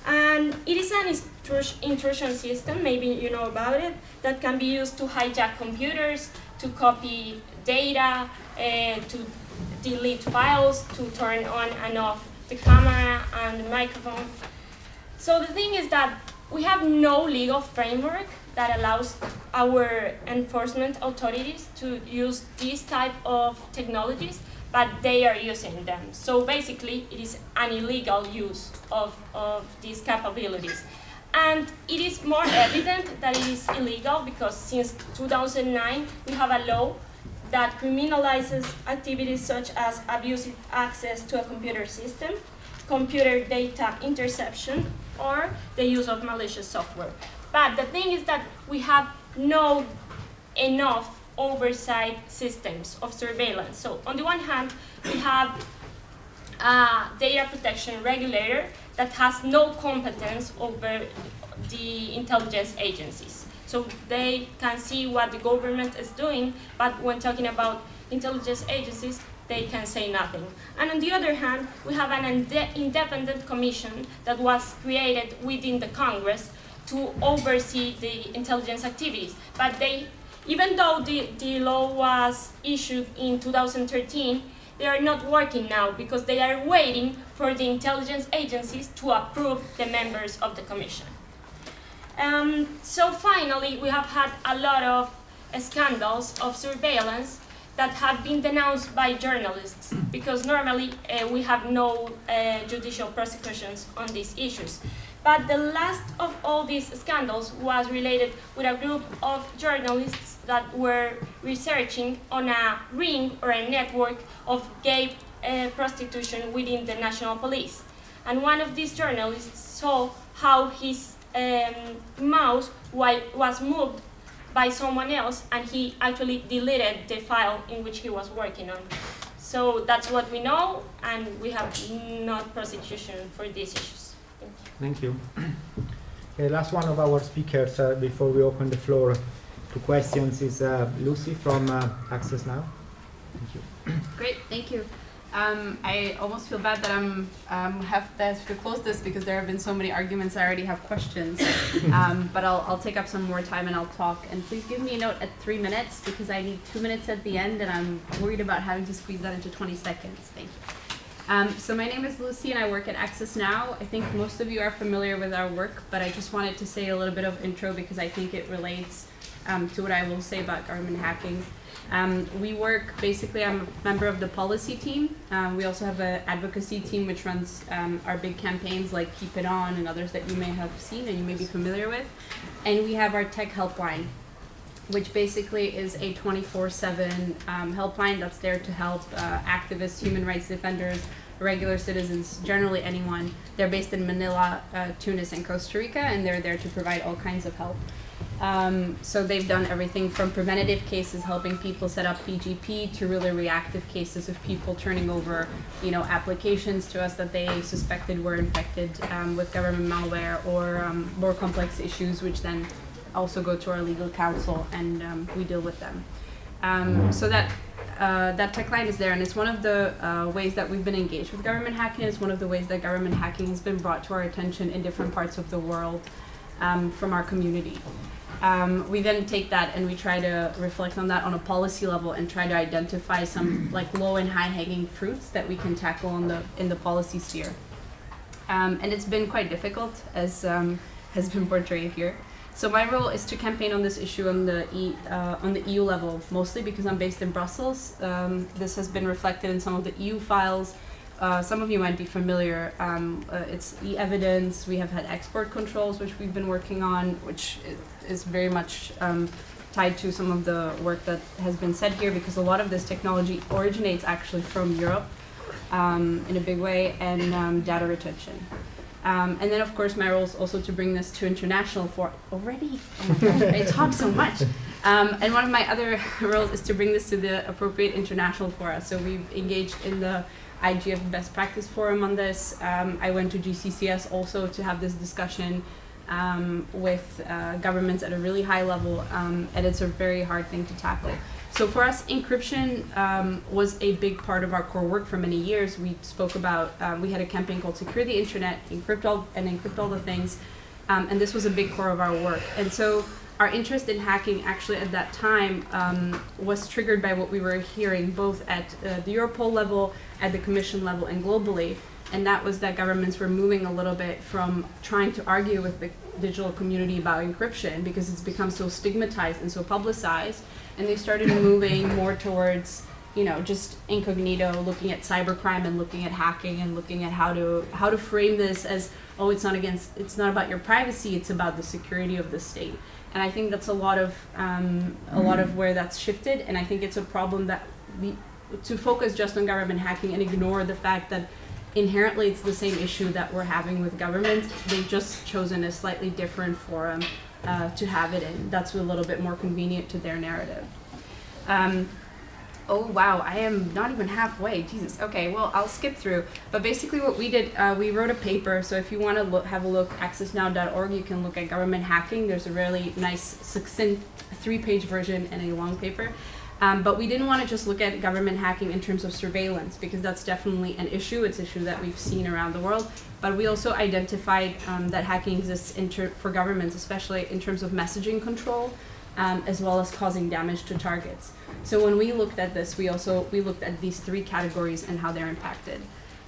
And it is an intrusion system, maybe you know about it, that can be used to hijack computers, to copy data, uh, to delete files, to turn on and off the camera and the microphone. So the thing is that we have no legal framework that allows our enforcement authorities to use these type of technologies, but they are using them. So basically, it is an illegal use of, of these capabilities. And it is more evident that it is illegal because since 2009, we have a law that criminalizes activities such as abusive access to a computer system, computer data interception, or the use of malicious software. But the thing is that we have no enough oversight systems of surveillance. So on the one hand, we have a data protection regulator that has no competence over the intelligence agencies. So they can see what the government is doing, but when talking about intelligence agencies, they can say nothing. And on the other hand, we have an independent commission that was created within the Congress to oversee the intelligence activities. But they, even though the, the law was issued in 2013, they are not working now because they are waiting for the intelligence agencies to approve the members of the commission. Um, so finally, we have had a lot of scandals of surveillance that have been denounced by journalists because normally uh, we have no uh, judicial prosecutions on these issues. But the last of all these scandals was related with a group of journalists that were researching on a ring or a network of gay uh, prostitution within the national police. And one of these journalists saw how his um, mouse wa- was moved by someone else and he actually deleted the file in which he was working on. So that's what we know and we have not prosecution for these issues. Thank you. Thank you. Okay, last one of our speakers uh, before we open the floor to questions is uh, Lucy from uh, Access Now. Thank you. Great, thank you. Um, I almost feel bad that I'm um, have to, have to close this because there have been so many arguments. I already have questions, um, but I'll, I'll take up some more time and I'll talk. And please give me a note at three minutes because I need two minutes at the end, and I'm worried about having to squeeze that into 20 seconds. Thank you. Um, so my name is Lucy, and I work at Access Now. I think most of you are familiar with our work, but I just wanted to say a little bit of intro because I think it relates um, to what I will say about government hacking. Um, we work basically. I'm a member of the policy team. Um, we also have an advocacy team which runs um, our big campaigns like Keep It On and others that you may have seen and you may be familiar with. And we have our tech helpline, which basically is a 24/7 um, helpline that's there to help uh, activists, human rights defenders, regular citizens, generally anyone. They're based in Manila, uh, Tunis, and Costa Rica, and they're there to provide all kinds of help. Um, so they've done everything from preventative cases, helping people set up PGP, to really reactive cases of people turning over, you know, applications to us that they suspected were infected um, with government malware or um, more complex issues, which then also go to our legal counsel and um, we deal with them. Um, so that uh, that tech line is there, and it's one of the uh, ways that we've been engaged with government hacking. It's one of the ways that government hacking has been brought to our attention in different parts of the world um, from our community. Um, we then take that and we try to reflect on that on a policy level and try to identify some like low and high hanging fruits that we can tackle in the in the policy sphere. Um, and it's been quite difficult, as um, has been portrayed here. So my role is to campaign on this issue on the e, uh, on the EU level, mostly because I'm based in Brussels. Um, this has been reflected in some of the EU files. Uh, some of you might be familiar. Um, uh, it's e-evidence. We have had export controls, which we've been working on, which is very much um, tied to some of the work that has been said here, because a lot of this technology originates actually from Europe um, in a big way, and um, data retention. Um, and then, of course, my role is also to bring this to international for already. Oh gosh, I talk so much. Um, and one of my other roles is to bring this to the appropriate international fora. So we've engaged in the IGF Best Practice Forum on this. Um, I went to GCCS also to have this discussion um, with uh, governments at a really high level, um, and it's a very hard thing to tackle. So for us, encryption um, was a big part of our core work for many years. We spoke about, um, we had a campaign called Secure the Internet, encrypt all, and encrypt all the things, um, and this was a big core of our work. And so our interest in hacking actually at that time um, was triggered by what we were hearing both at uh, the Europol level, at the Commission level, and globally. And that was that governments were moving a little bit from trying to argue with the digital community about encryption because it's become so stigmatized and so publicized. And they started moving more towards you know just incognito looking at cybercrime and looking at hacking and looking at how to how to frame this as oh it's not against it's not about your privacy it's about the security of the state. And i think that's a lot of um, a lot of where that's shifted. And i think it's a problem that we to focus just on government hacking and ignore the fact that inherently it's the same issue that we're having with government they've just chosen a slightly different forum uh, to have it in. That's a little bit more convenient to their narrative. Um, oh wow, I am not even halfway. Jesus. Okay, well I'll skip through. But basically, what we did, uh, we wrote a paper. So if you want to have a look, accessnow.org, you can look at government hacking. There's a really nice, succinct three-page version and a long paper. Um, but we didn't want to just look at government hacking in terms of surveillance because that's definitely an issue. It's an issue that we've seen around the world. But we also identified um, that hacking exists for governments, especially in terms of messaging control, um, as well as causing damage to targets. So when we looked at this, we also we looked at these three categories and how they're impacted.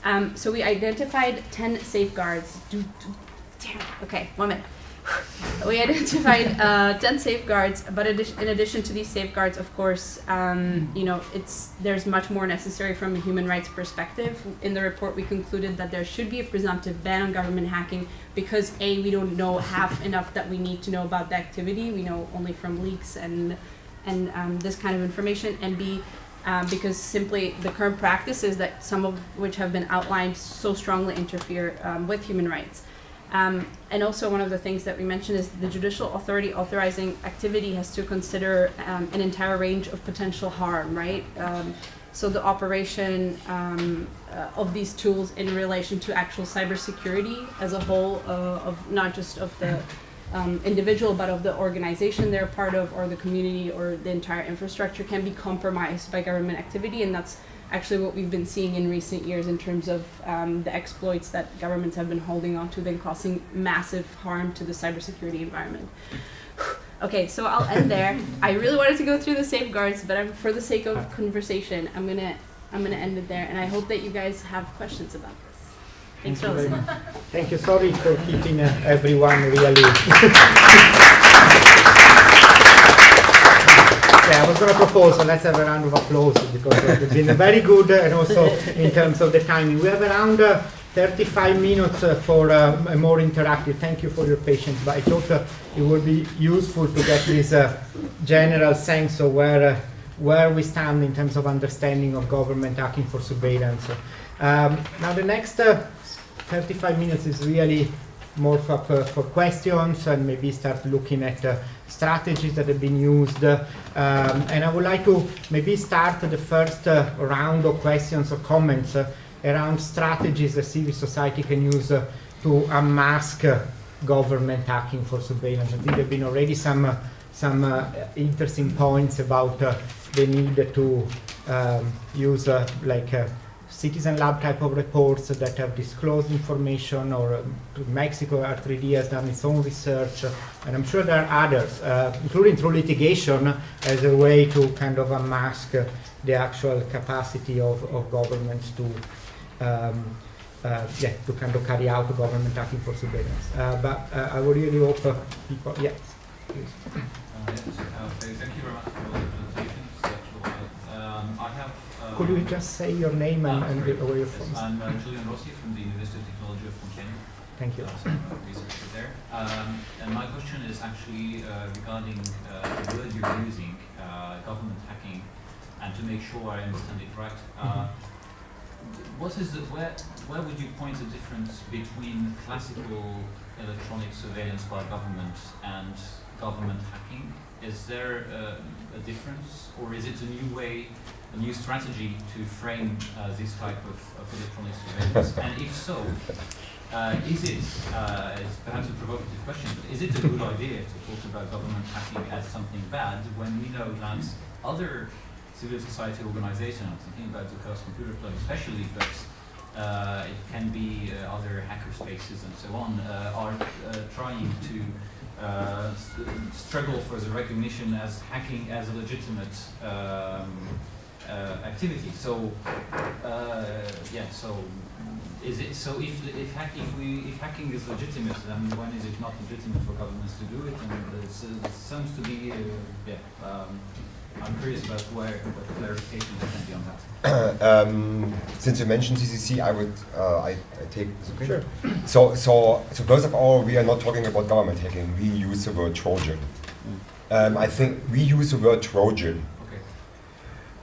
Um, so we identified 10 safeguards. Do, do, damn, okay, one minute. we identified uh, 10 safeguards, but in addition to these safeguards, of course, um, you know, it's there's much more necessary from a human rights perspective. In the report, we concluded that there should be a presumptive ban on government hacking because a we don't know half enough that we need to know about the activity. We know only from leaks and and um, this kind of information, and b um, because simply the current practices that some of which have been outlined so strongly interfere um, with human rights. Um, and also one of the things that we mentioned is the judicial authority authorizing activity has to consider um, an entire range of potential harm, right? Um, so the operation um, uh, of these tools in relation to actual cybersecurity as a whole, uh, of not just of the um, individual, but of the organization they're part of, or the community, or the entire infrastructure, can be compromised by government activity, and that's actually what we've been seeing in recent years in terms of um, the exploits that governments have been holding on to, then causing massive harm to the cybersecurity environment. okay, so I'll end there. I really wanted to go through the safeguards, but I'm, for the sake of conversation, I'm gonna I'm gonna end it there, and I hope that you guys have questions about this. Thanks Thank for listening. Thank you. Sorry for keeping uh, everyone really. Yeah, I was going to propose, so let's have a round of applause because it's been very good and also in terms of the timing. We have around uh, 35 minutes uh, for uh, a more interactive. Thank you for your patience, but I thought uh, it would be useful to get this uh, general sense of where, uh, where we stand in terms of understanding of government hacking for surveillance. Um, now the next uh, 35 minutes is really more for, for, questions and maybe start looking at uh, strategies that have been used. um, and I would like to maybe start the first uh, round of questions or comments uh, around strategies that civil society can use uh, to unmask uh, government hacking for surveillance. I think there have been already some, uh, some interesting points about the need to um, use like citizen lab type of reports that have disclosed information or um, Mexico R3D has done its own research uh, and I'm sure there are others uh, including through litigation as a way to kind of unmask uh, the actual capacity of, of governments to um, uh, yeah, to kind of carry out government hacking for surveillance. Uh, but uh, I would really hope people, yes, please. Yes, thank you very much for the presentations. Actually, um, I have. Um, Could you just say your name and, and where you're Yes, from? I'm uh, Julian Rossi from the University of Technology of Compiègne. Thank you. Uh, so I'm a researcher there. Um, and my question is actually uh, regarding uh, the word you're using, uh, government hacking, and to make sure I understand it right. Uh, what is the, where, where would you point the difference between classical electronic surveillance by government and government hacking? Is there uh, a difference, or is it a new way, a new strategy to frame uh, this type of, of electronic surveillance? and if so, uh, is it, uh, it's perhaps a provocative question, but is it a good idea to talk about government hacking as something bad when we know that other civil society organizations, I'm thinking about the Chaos Computer Club especially, but uh, it can be uh, other hacker spaces and so on, uh, are uh, trying to uh, st- struggle for the recognition as hacking as a legitimate um, activity. So, uh, yeah, so is it so if if, hack, if we if hacking is legitimate, then when is it not legitimate for governments to do it? And it's, uh, it seems to be uh, yeah. Um, I'm curious about where what clarification there can be on that. um, since you mentioned CCC, I would uh, I, I take this okay? Sure. So so so first of all, we are not talking about government hacking. We use the word Trojan. Um, I think we use the word Trojan.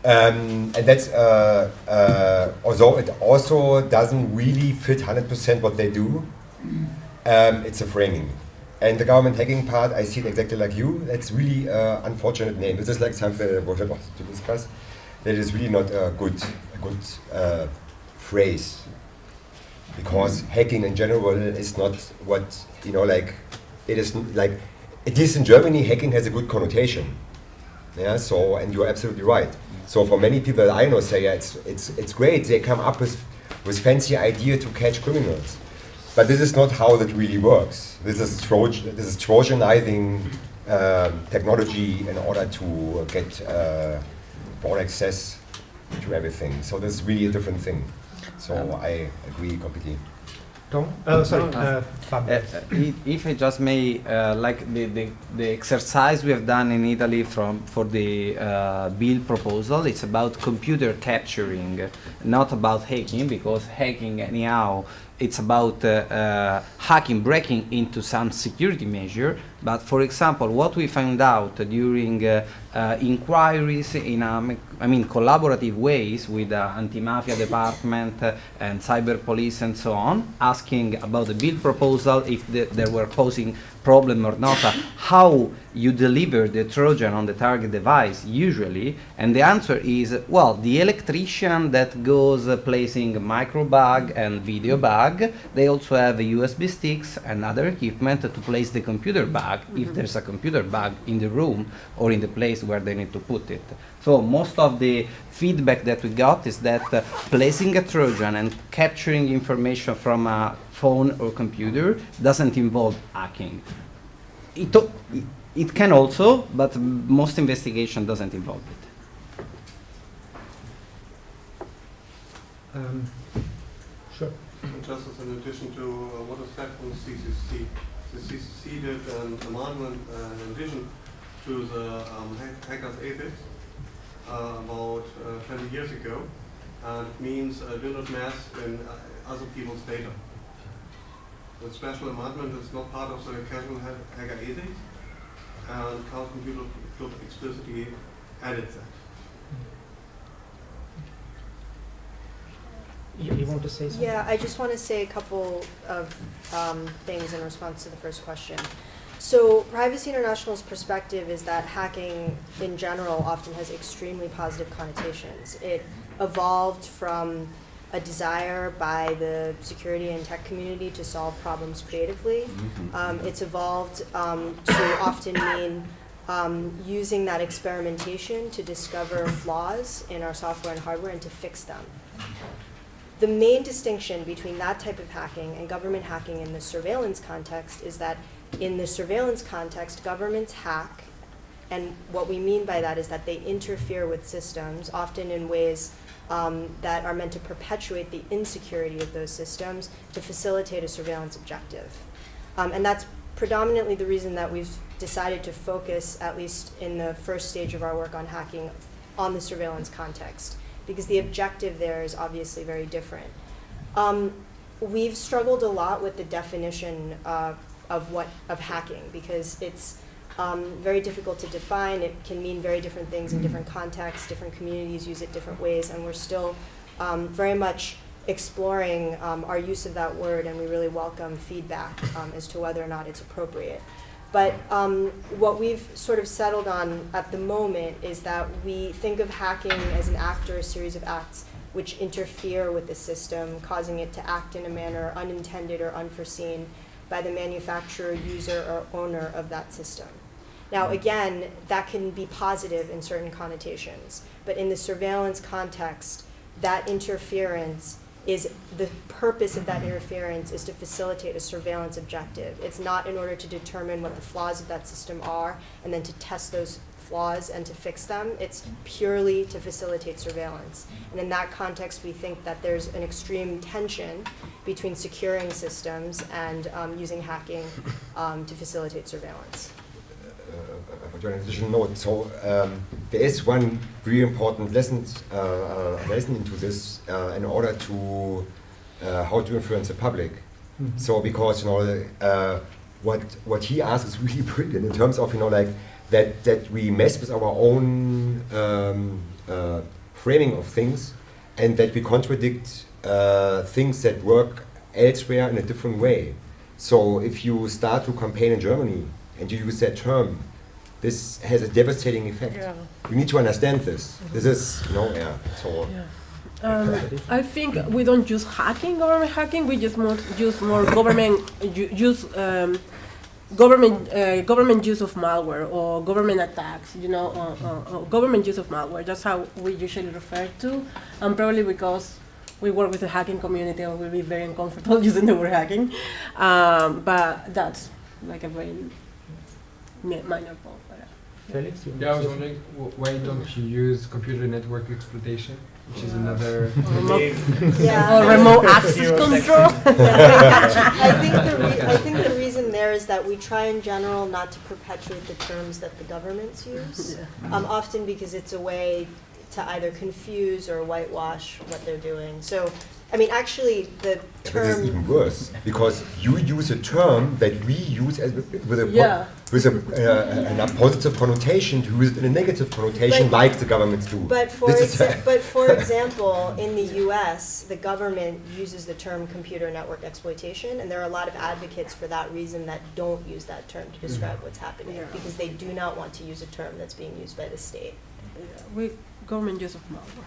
Um, and that's, uh, uh, although it also doesn't really fit 100% what they do, um, it's a framing. And the government hacking part, I see it exactly like you. That's really uh, unfortunate name. This is like something that wanted to discuss. That is really not a good, a good uh, phrase. Because hacking in general is not what, you know, like, it is like, it is in Germany, hacking has a good connotation. Yeah, so, and you're absolutely right. So for many people that I know say, yeah, it's, it's, it's great, they come up with, with fancy idea to catch criminals. But this is not how that really works. This is, Trojan, this is Trojanizing um, technology in order to get uh, broad access to everything. So this is really a different thing. So I agree completely. Tom? Uh, sorry, uh, Uh, uh, if I just may, uh, like the, the, the exercise we have done in Italy from for the uh, bill proposal, it's about computer capturing, not about hacking, because hacking anyhow, it's about uh, uh, hacking, breaking into some security measure. But for example, what we found out during uh, uh, inquiries in, um, I mean, collaborative ways with the anti-mafia department uh, and cyber police and so on, asking about the bill proposal if the, there were posing problem or not, uh, how you deliver the Trojan on the target device usually, and the answer is, well, the electrician that goes uh, placing micro bag and video bag, they also have USB sticks and other equipment to place the computer bag if there's a computer bag in the room or in the place where they need to put it. So most of the feedback that we got is that uh, placing a Trojan and capturing information from a phone or computer doesn't involve hacking. It, o- it- it can also, but most investigation doesn't involve it. Um, sure. Just as an addition to uh, what is said from CCC, did an amendment uh, and vision to the um, hackers ethics uh, about uh, 20 years ago, and it means uh, do not mess in uh, other people's data. The special amendment is not part of the casual ha- hacker ethics, and Chaos Computer Club explicitly added that. You, you want to say something? Yeah, I just want to say a couple of um, things in response to the first question. So, Privacy International's perspective is that hacking in general often has extremely positive connotations. It evolved from a desire by the security and tech community to solve problems creatively. Um, it's evolved um, to often mean um, using that experimentation to discover flaws in our software and hardware and to fix them. The main distinction between that type of hacking and government hacking in the surveillance context is that in the surveillance context, governments hack, and what we mean by that is that they interfere with systems, often in ways um, that are meant to perpetuate the insecurity of those systems to facilitate a surveillance objective. Um, and that's predominantly the reason that we've decided to focus, at least in the first stage of our work on hacking, on the surveillance context, because the objective there is obviously very different. Um, we've struggled a lot with the definition of what of hacking because it's um, very difficult to define. It can mean very different things in different contexts. Different communities use it different ways, and we're still um, very much exploring um, our use of that word, and we really welcome feedback um, as to whether or not it's appropriate. But um, what we've sort of settled on at the moment is that we think of hacking as an act or a series of acts which interfere with the system, causing it to act in a manner unintended or unforeseen by the manufacturer, user, or owner of that system. Now, again, that can be positive in certain connotations, but in the surveillance context, that interference is the purpose of that interference is to facilitate a surveillance objective. It's not in order to determine what the flaws of that system are and then to test those flaws and to fix them. It's purely to facilitate surveillance. And in that context, we think that there's an extreme tension between securing systems and um, using hacking um, to facilitate surveillance. Additional note. So um, there is one very important lesson, uh, uh, lesson into this uh, in order to uh, how to influence the public. Mhm. So because you know uh, what what he asks is really brilliant in terms of you know like that that we mess with our own um, uh, framing of things and that we contradict uh, things that work elsewhere in a different way. So if you start to campaign in Germany and you use that term, this has a devastating effect. Yeah. You need to understand this. This is, you know, yeah. So Um, I think we don't use hacking, government hacking. We just more use more government use um, government uh, government use of malware or government attacks. You know, or, or, or government use of malware. That's how we usually refer to, and probably because we work with the hacking community, and we'll be very uncomfortable using the word hacking. Um, but that's like a very minor point. But, Felix, you want Yeah, I was wondering why don't you use computer network exploitation, which is another. Remote- Yeah. Or remote access control. I think the re- I think the reason there is that we try in general not to perpetuate the terms that the governments use, um, often because it's a way to either confuse or whitewash what they're doing. So, I mean, actually, the Yeah, but this is even worse because you use a term that we use as, with a Yeah. with a, uh, a positive connotation to use it in a negative connotation, But- like the governments do. But for, This is- but for example, in the US, the government uses the term computer network exploitation, and there are a lot of advocates for that reason that don't use that term to describe what's happening, Yeah. because they do not want to use a term that's being used by the state. we government use of malware.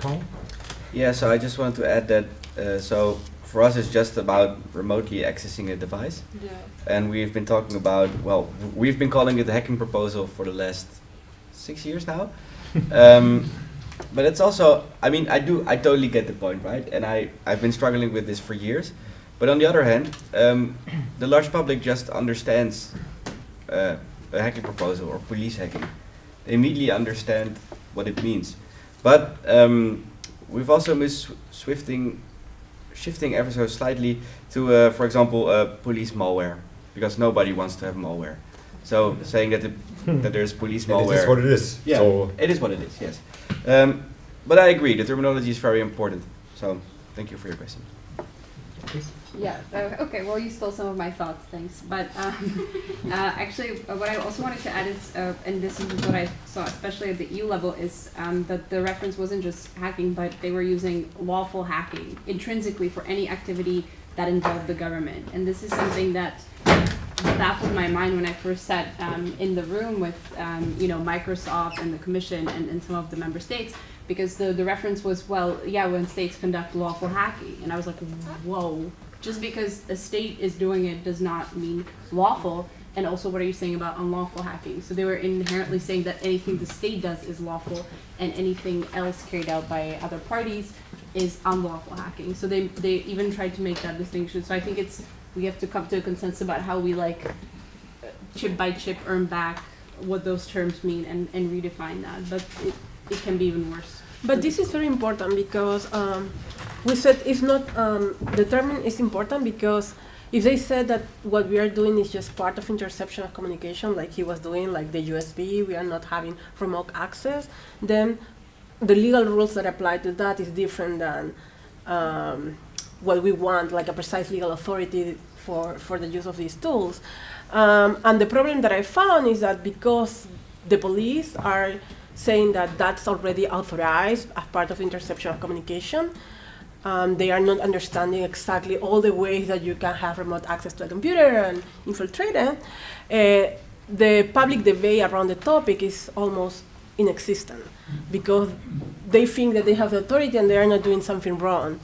Tom? Yeah, so I just wanted to add that, uh, so for us it's just about remotely accessing a device. Yeah. And we've been talking about, well, we've been calling it a hacking proposal for the last six years now. um, but it's also, I mean, I do, I totally get the point, right? And I, I've been struggling with this for years. But on the other hand, um, the large public just understands uh, a hacking proposal or police hacking. They immediately understand what it means. But um, we've also been swifting, shifting ever so slightly to, uh, for example, uh, police malware, because nobody wants to have malware. So saying that the, that there's police malware. it is what it is. Yeah, So it is what it is. Yes, um, but I agree. The terminology is very important. So thank you for your question. Yeah, uh, okay, well, you stole some of my thoughts, thanks. But um, uh, actually, uh, what I also wanted to add is, uh, and this is what I saw, especially at the EU level, is um, that the reference wasn't just hacking, but they were using lawful hacking intrinsically for any activity that involved the government. And this is something that baffled my mind when I first sat um, in the room with, um, you know, Microsoft and the Commission and, and some of the member states, because the, the reference was, well, yeah, when states conduct lawful hacking. And I was like, whoa, just because a state is doing it does not mean lawful. And also, what are you saying about unlawful hacking? So they were inherently saying that anything the state does is lawful, and anything else carried out by other parties is unlawful hacking. So they they even tried to make that distinction. So I think it's we have to come to a consensus about how we like chip by chip earn back what those terms mean and, and redefine that. But it, it can be even worse. But this is very important because um, we said it's not, um, term is important because if they said that what we are doing is just part of interception of communication, like he was doing, like the USB, we are not having remote access, then the legal rules that apply to that is different than um, what we want, like a precise legal authority for, for the use of these tools. Um, and the problem that I found is that because the police are saying that that's already authorized as part of interception of communication, um, they are not understanding exactly all the ways that you can have remote access to a computer and infiltrate it. Uh, the public debate around the topic is almost inexistent because they think that they have the authority and they are not doing something wrong.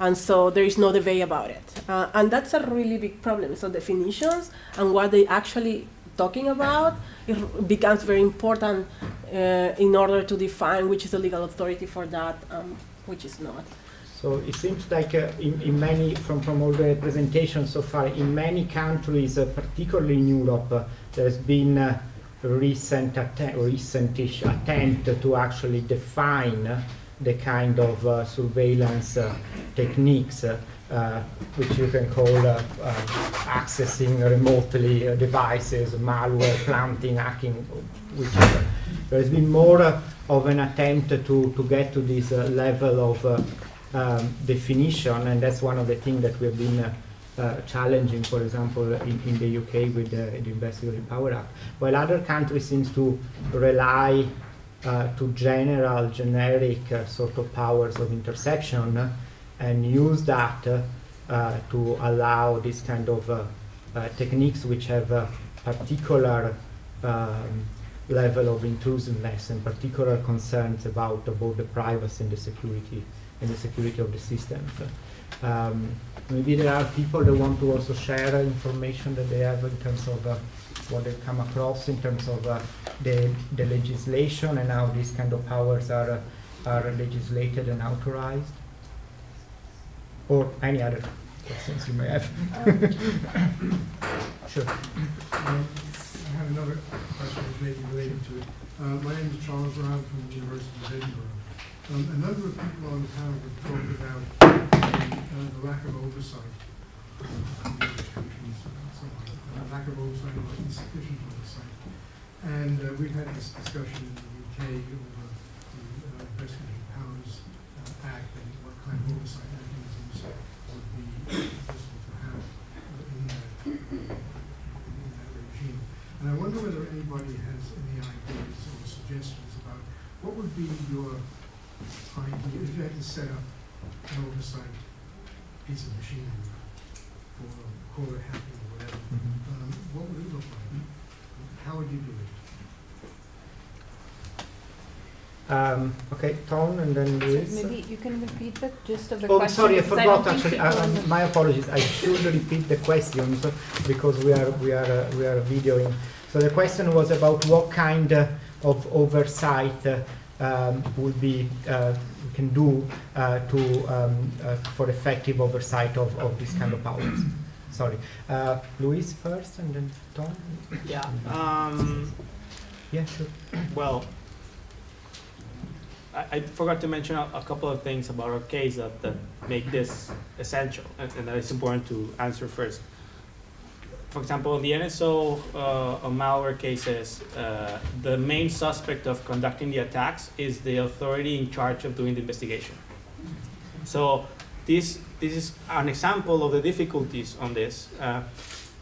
And so there is no debate about it. Uh, and that's a really big problem. So definitions and what they actually talking about it becomes very important in order to define which is the legal authority for that, um, which is not. So it seems like uh, in, in many, from, from all the presentations so far, in many countries, uh, particularly in Europe, uh, there's been a recent atte- recentish attempt to actually define uh, the kind of uh, surveillance uh, techniques uh, uh, which you can call uh, uh, accessing remotely uh, devices, malware, planting, hacking, whichever. There's been more uh, of an attempt to, to get to this uh, level of uh, um, definition, and that's one of the things that we've been uh, uh, challenging, for example, in, in the UK with the, the Investigative Power Act. While other countries seem to rely uh, to general, generic uh, sort of powers of interception uh, and use that uh, uh, to allow this kind of uh, uh, techniques which have particular um, level of intrusiveness and particular concerns about both the privacy and the security and the security of the systems. Um, maybe there are people that want to also share information that they have in terms of uh, what they come across in terms of uh, the, the legislation and how these kind of powers are, uh, are legislated and authorized. Or any other questions you may have. Sure. Um, another question that may be related to it. Uh, My name is Charles Brown from the University of Edinburgh. Um, A number of people on the panel have talked about uh, the lack of oversight of the lack of oversight or insufficient oversight. And uh, we've had this discussion in the UK over the uh, Powers uh, Act and what kind of oversight mechanisms would be possible to have uh, in that in that regime. And I wonder whether anybody has any ideas or suggestions about what would be your idea if you had to set up an oversight piece of machinery for call it hacking or whatever. Um, what would it look like? How would you do it? Um, okay, Tom and then Luis. Maybe you can repeat the gist of the Oh, question. sorry, I forgot don't actually. Uh, my apologies. I should repeat the questions because we are we are uh, we are videoing. So the question was about what kind of oversight um, would be uh, we can do uh, to um, uh, for effective oversight of, of this kind of powers. Sorry, uh, Luis first and then Tom. Yeah. Um, Yeah, sure. well, I, I forgot to mention a, a couple of things about our case that, that make this essential and, and that it's important to answer first. For example, in the NSO uh, malware cases, uh, the main suspect of conducting the attacks is the authority in charge of doing the investigation. So this, this is an example of the difficulties on this. Uh,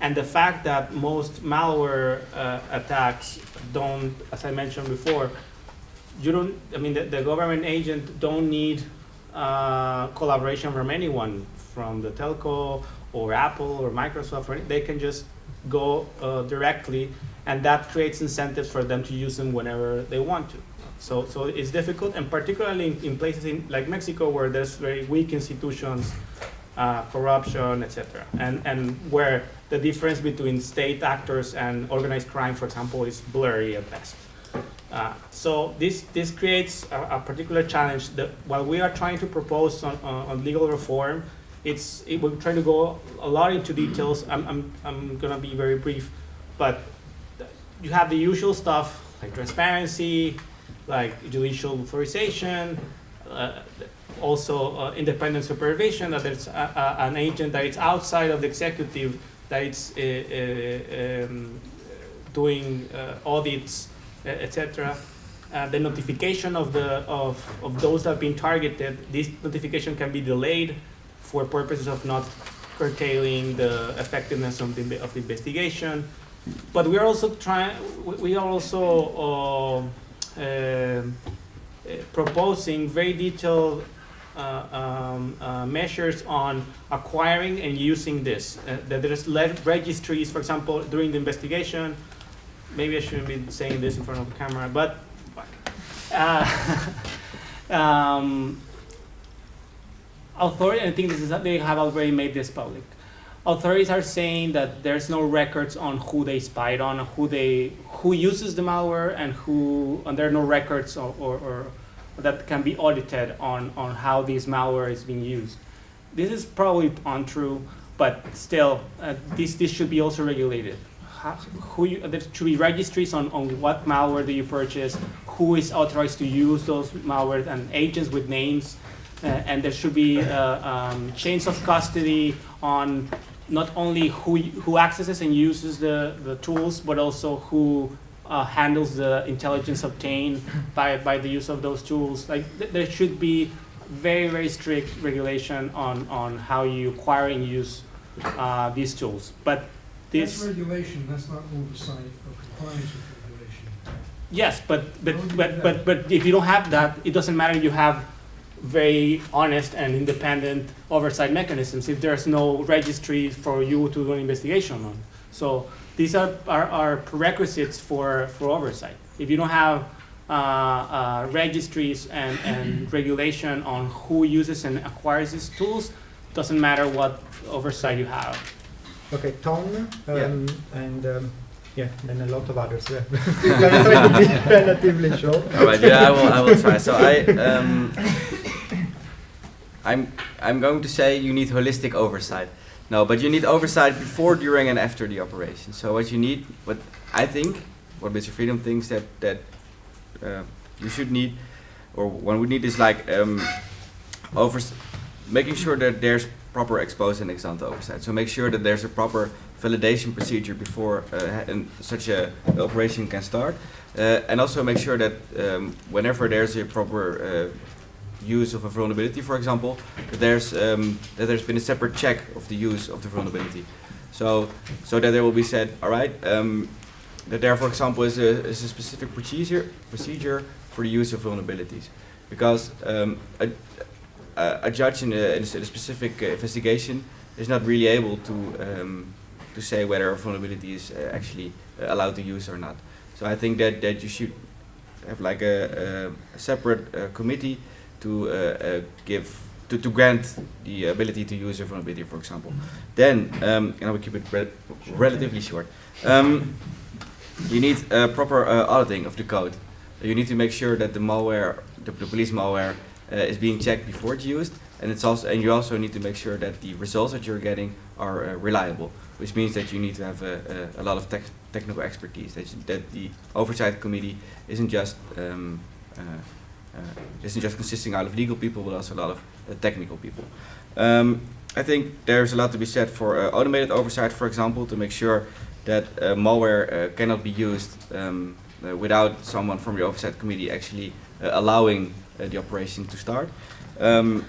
and the fact that most malware uh, attacks don't, as I mentioned before, you don't, I mean, the, the government agent don't need uh, collaboration from anyone, from the telco or Apple or Microsoft, or, they can just go uh, directly, and that creates incentives for them to use them whenever they want to. So, so it's difficult, and particularly in, in places in, like Mexico where there's very weak institutions, uh, corruption, etc., and and where the difference between state actors and organized crime, for example, is blurry at best. Uh, so this this creates a, a, particular challenge. That while we are trying to propose on, on, on legal reform, it's it, we're trying to go a lot into details. I'm I'm I'm gonna be very brief, but you have the usual stuff like transparency, like judicial authorization, uh, also uh, independent supervision, that there's a, a, an agent that is outside of the executive that it's uh, uh um, doing uh, audits, etc. Uh, the notification of the of, of those that have been targeted, this notification can be delayed for purposes of not curtailing the effectiveness of the, of the investigation. But we are also trying, we are also uh, uh, proposing very detailed uh, um, uh, measures on acquiring and using this. Uh, that there's registries, for example, during the investigation. Maybe I shouldn't be saying this in front of the camera, but uh, um, authority, I think this is, they have already made this public authorities are saying that there's no records on who they spied on, who they who uses the malware, and who and there are no records or, or, or that can be audited on on how this malware is being used. This is probably untrue, but still, uh, this this should be also regulated. How, who you, there should be registries on, on what malware do you purchase, who is authorized to use those malware, and agents with names, and there should be uh, um, chains of custody on not only who, who accesses and uses the, the tools, but also who uh, handles the intelligence obtained by, by the use of those tools. Like th there should be very, very strict regulation on, on how you acquire and use uh, these tools. But this that's regulation, that's not oversight or compliance with regulation. Yes, but but but, but but if you don't have that, it doesn't matter. You have very honest and independent oversight mechanisms if there's no registry for you to do an investigation on. So these are, are, are prerequisites for, for oversight. If you don't have uh, uh, registries and, and regulation on who uses and acquires these tools, doesn't matter what oversight you have. Okay, Tom, um, yeah. and um, yeah, and a lot of others. Yeah. try to be relatively short. All right, yeah, I will, I will try. So I, um, I'm, I'm going to say you need holistic oversight. No, but you need oversight before, during, and after the operation. So what you need, what I think, what Bits of Freedom thinks that that uh, you should need, or one would need is like um, over, making sure that there's proper expose and ex oversight. So make sure that there's a proper validation procedure before uh, such a operation can start, uh, and also make sure that um, whenever there's a proper uh, use of a vulnerability, for example, that there's um, that there's been a separate check of the use of the vulnerability. So so that there will be said, all right, um, that there, for example, is a, is a specific procedure procedure for the use of vulnerabilities, because um, a, a, judge in a, in a specific investigation is not really able to um, to say whether a vulnerability is uh, actually uh, allowed to use or not. So I think that that you should have like a, a separate uh, committee to uh, uh, give to, to grant the ability to use a vulnerability, for example. Then, um, and I will keep it re relatively short. Um, you need a proper uh, auditing of the code. You need to make sure that the malware, the, the police malware, uh, is being checked before it's used, and it's also and you also need to make sure that the results that you're getting are uh, reliable, which means that you need to have a, a, a lot of te technical expertise. That, that the oversight committee isn't just um, uh, uh, isn't just consisting out of legal people, but also a lot of uh, technical people. Um, I think there's a lot to be said for uh, automated oversight, for example, to make sure that malware cannot be used um, without someone from the oversight committee actually allowing the operation to start. Um,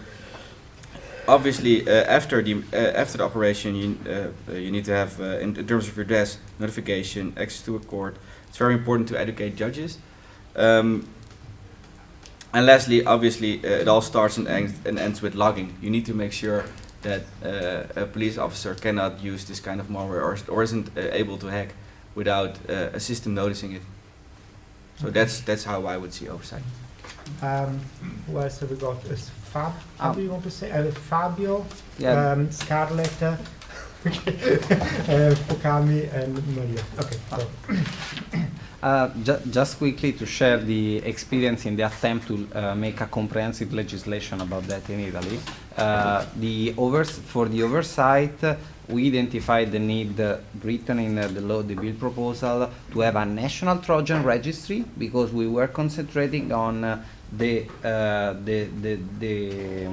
obviously, uh, after the uh, after the operation, you uh, you need to have, in, terms of your redress, notification, access to a court. It's very important to educate judges. Um, and lastly, obviously, uh, it all starts and ends, and ends with logging. You need to make sure that uh, a police officer cannot use this kind of malware or, or isn't uh, able to hack without uh, a system noticing it. So that's that's how I would see oversight. Um, who else have we got? Is Fab, how Um, do you want to say? Uh, Fabio, Yeah. um, Scarlett, uh, uh, Fukami, and Maria. Okay, so. Uh, ju- just quickly to share the experience in the attempt to uh, make a comprehensive legislation about that in Italy. Uh, the for the oversight, we identified the need uh, written in uh, the law, the bill proposal, to have a national Trojan registry because we were concentrating on the, the, the, the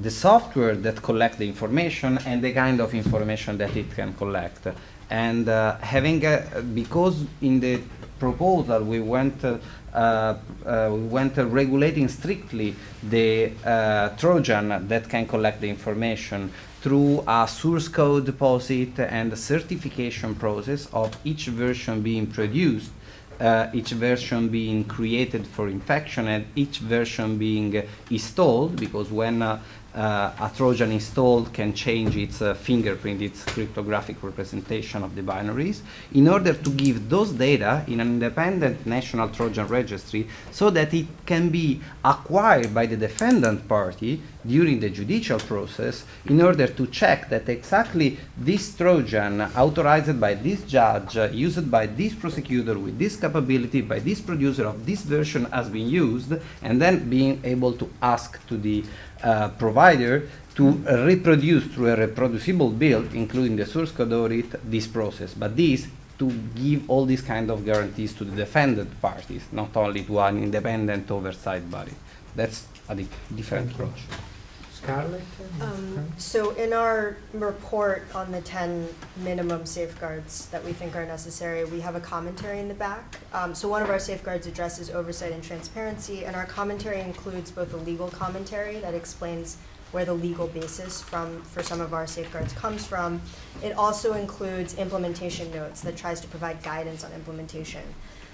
the software that collect the information and the kind of information that it can collect. And uh, having a, because in the proposal we went uh, uh, we went uh, regulating strictly the uh, Trojan that can collect the information through a source code deposit and a certification process of each version being produced uh, each version being created for infection and each version being uh, installed because when a Trojan installed can change its uh, fingerprint, its cryptographic representation of the binaries, in order to give those data in an independent national Trojan registry so that it can be acquired by the defendant party during the judicial process in order to check that exactly this Trojan authorized by this judge, uh, used by this prosecutor with this capability, by this producer of this version has been used, and then being able to ask to the uh, provider to reproduce through a reproducible build, including the source code audit, this process. But this to give all these kind of guarantees to the defendant parties, not only to an independent oversight body. That's a di- different approach. Scarlett? Um, so in our report on the ten minimum safeguards that we think are necessary, we have a commentary in the back. Um, so one of our safeguards addresses oversight and transparency, and our commentary includes both a legal commentary that explains where the legal basis from, for some of our safeguards comes from. It also includes implementation notes that tries to provide guidance on implementation.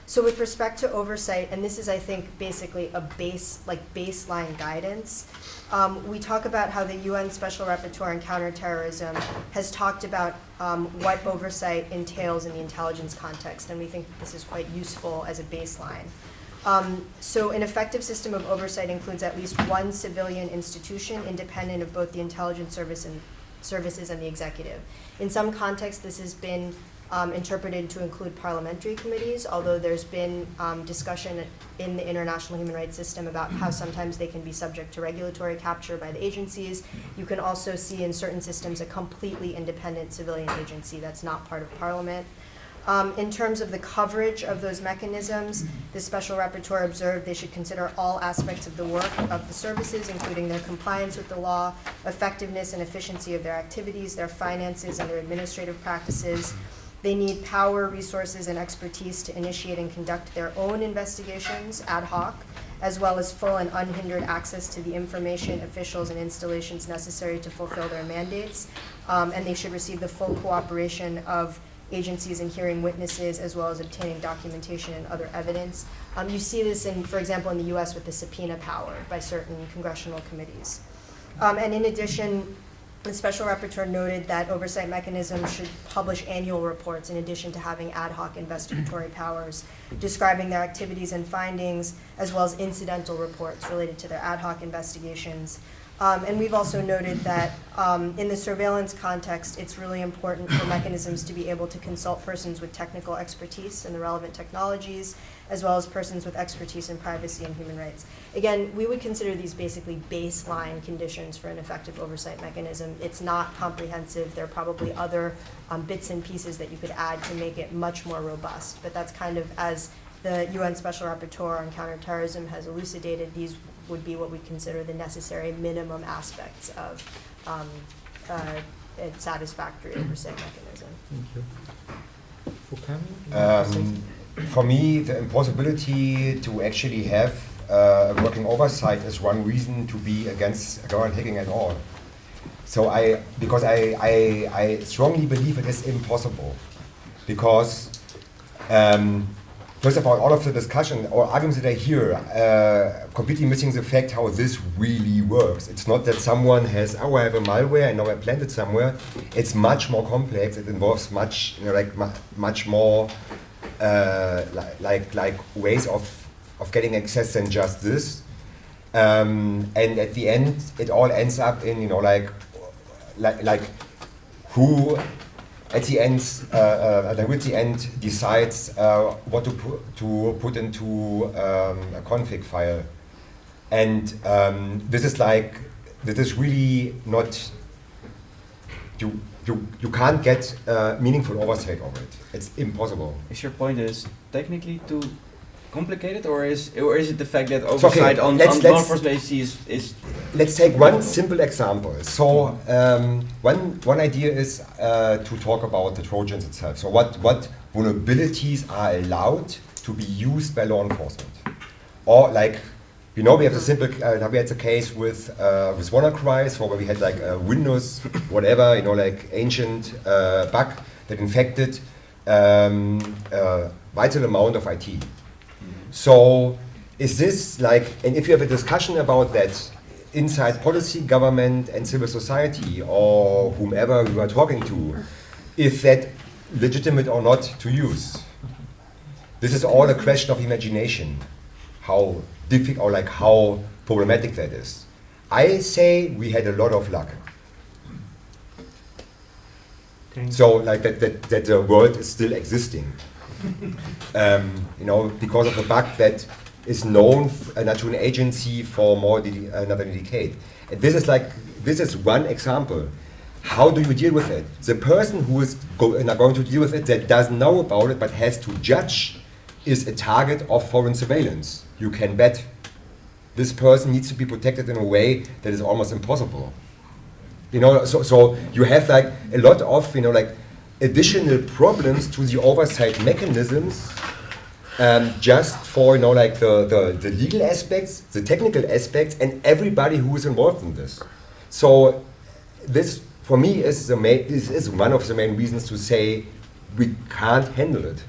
So with respect to oversight, and this is, I think, basically a base, like baseline guidance, um, we talk about how the UN Special Rapporteur on Counterterrorism has talked about um, what oversight entails in the intelligence context, and we think this is quite useful as a baseline. Um, so an effective system of oversight includes at least one civilian institution independent of both the intelligence service and services and the executive. In some contexts, this has been um, interpreted to include parliamentary committees, although there's been um, discussion in the international human rights system about how sometimes they can be subject to regulatory capture by the agencies. You can also see in certain systems a completely independent civilian agency that's not part of parliament. Um, in terms of the coverage of those mechanisms, the special rapporteur observed they should consider all aspects of the work of the services, including their compliance with the law, effectiveness and efficiency of their activities, their finances, and their administrative practices. They need power, resources, and expertise to initiate and conduct their own investigations ad hoc, as well as full and unhindered access to the information, officials, and installations necessary to fulfill their mandates. Um, and they should receive the full cooperation of agencies in hearing witnesses as well as obtaining documentation and other evidence. Um, you see this in, for example, in the US with the subpoena power by certain congressional committees. Um, and in addition, the special rapporteur noted that oversight mechanisms should publish annual reports in addition to having ad hoc investigatory powers, describing their activities and findings, as well as incidental reports related to their ad hoc investigations. Um, and we've also noted that um, in the surveillance context, it's really important for mechanisms to be able to consult persons with technical expertise in the relevant technologies, as well as persons with expertise in privacy and human rights. Again, we would consider these basically baseline conditions for an effective oversight mechanism. It's not comprehensive. There are probably other um, bits and pieces that you could add to make it much more robust. But that's kind of as the UN Special Rapporteur on Counterterrorism has elucidated, these would be what we consider the necessary minimum aspects of um, uh, a satisfactory oversight mechanism. Thank you. For coming? Um, for me, the impossibility to actually have uh, working oversight is one reason to be against government hacking at all. So I, because I, I, I strongly believe it is impossible, because um, first of all, all of the discussion or arguments that I hear uh, completely missing the fact how this really works. It's not that someone has, oh, I have a malware and now I plant it somewhere. It's much more complex. It involves much, you know, like much more, uh, li like like ways of of getting access than just this. Um, and at the end, it all ends up in you know like like like who at the end, uh, uh, like the end decides uh, what to put to put into um, a config file, and um, this is like this is really not. You you you can't get uh, meaningful oversight over it. It's impossible. Is your point is technically too complicated, or is or is it the fact that It's okay. oversight on, Let's- on let's- law enforcement agencies is, is Let's take one simple example. So um, one one idea is uh, to talk about the Trojans itself. So what what vulnerabilities are allowed to be used by law enforcement, or like. You know, we have the simple. Uh, we had the case with uh, with WannaCry, where we had like a Windows, whatever, you know, like ancient uh, bug that infected um, a vital amount of IT. So is this like, and if you have a discussion about that inside policy, government, and civil society, or whomever you are talking to, is that legitimate or not to use? This is all a question of imagination, how difficult or like how problematic that is. I say we had a lot of luck. Thank So like that, that, that the world is still existing. um, you know, because of a bug that is known uh, to an agency for more de- another decade. And this is like, this is one example. How do you deal with it? The person who is go- uh, going to deal with it that doesn't know about it but has to judge is a target of foreign surveillance. You can bet this person needs to be protected in a way that is almost impossible. You know, so, so you have like a lot of, you know, like additional problems to the oversight mechanisms um, just for, you know, like the, the, the legal aspects, the technical aspects, and everybody who is involved in this. So this, for me, is, the main, is, is one of the main reasons to say we can't handle it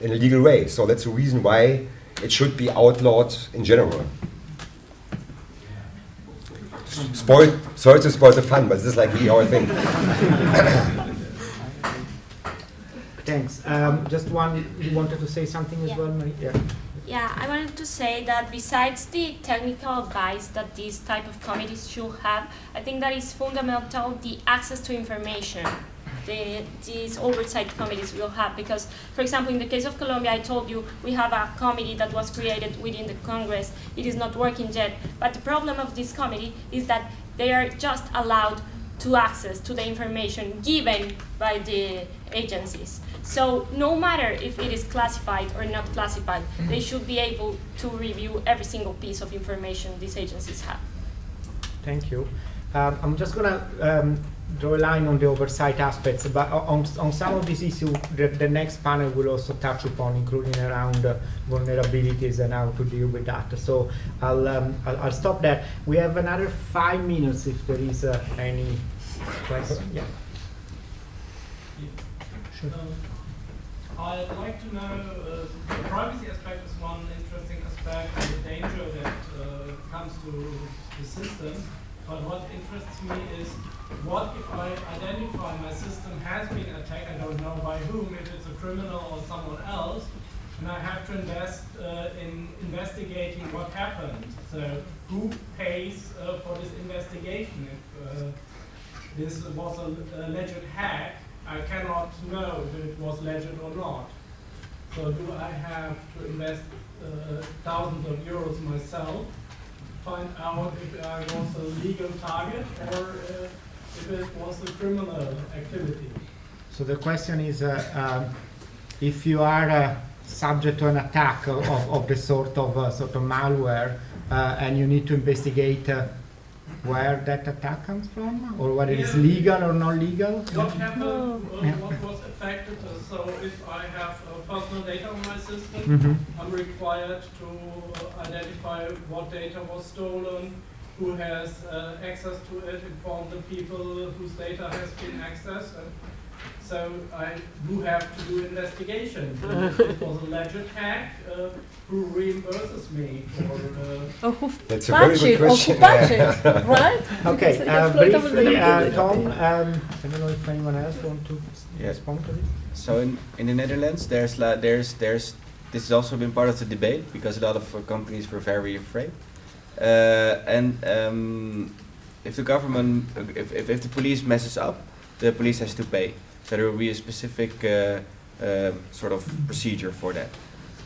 in a legal way. So that's the reason why it should be outlawed in general. Spoil, sorry to spoil the fun, but this is like really our thing. Thanks. Um, just one, you wanted to say something as well, Marie? Yeah. Yeah, I wanted to say that besides the technical advice that these type of committees should have, I think that is fundamental the access to information the, these oversight committees will have. Because, for example, in the case of Colombia, I told you we have a committee that was created within the Congress. It is not working yet. But the problem of this committee is that they are just allowed to access to the information given by the agencies. So no matter if it is classified or not classified, they should be able to review every single piece of information these agencies have. Thank you. Um, I'm just going to um, draw a line on the oversight aspects, but on, on some of these issues, the, the next panel will also touch upon, including around uh, vulnerabilities and how to deal with that. So I'll, um, I'll, I'll stop there. We have another five minutes if there is uh, any question. Yeah. Sure. Um, I'd like to know, uh, the privacy aspect is one interesting aspect and the danger that uh, comes to the system. But what interests me is, what if I identify my system has been attacked, I don't know by whom, if it's a criminal or someone else, and I have to invest uh, in investigating what happened. So who pays uh, for this investigation? If uh, this was a alleged hack, I cannot know if it was legit or not. So do I have to invest uh, thousands of euros myself to find out if I was a legal target or uh, if it was a criminal activity? So the question is, uh, um, if you are uh, subject to an attack of, of, of the sort of uh, sort of malware, uh, and you need to investigate uh, where that attack comes from, or whether it's legal or not legal? What happened, uh, Yeah. what was affected, uh, so if I have uh, personal data on my system, Mhm. I'm required to uh, identify what data was stolen, who has uh, access to it, inform the people whose data has been accessed. And so I do have to do investigation. It was a legit hack, uh, who reimburses me for the... Or who That's a very good it, or who question. patch right? Okay, uh, briefly, uh. Tom, um, I don't know if anyone else wants to Yeah. respond to this? So in, in the Netherlands, there's la- there's there's this has also been part of the debate because a lot of uh, companies were very afraid. Uh, and um, if the government, if, if, if the police messes up, the police has to pay. So there will be a specific uh, uh, sort of procedure for that.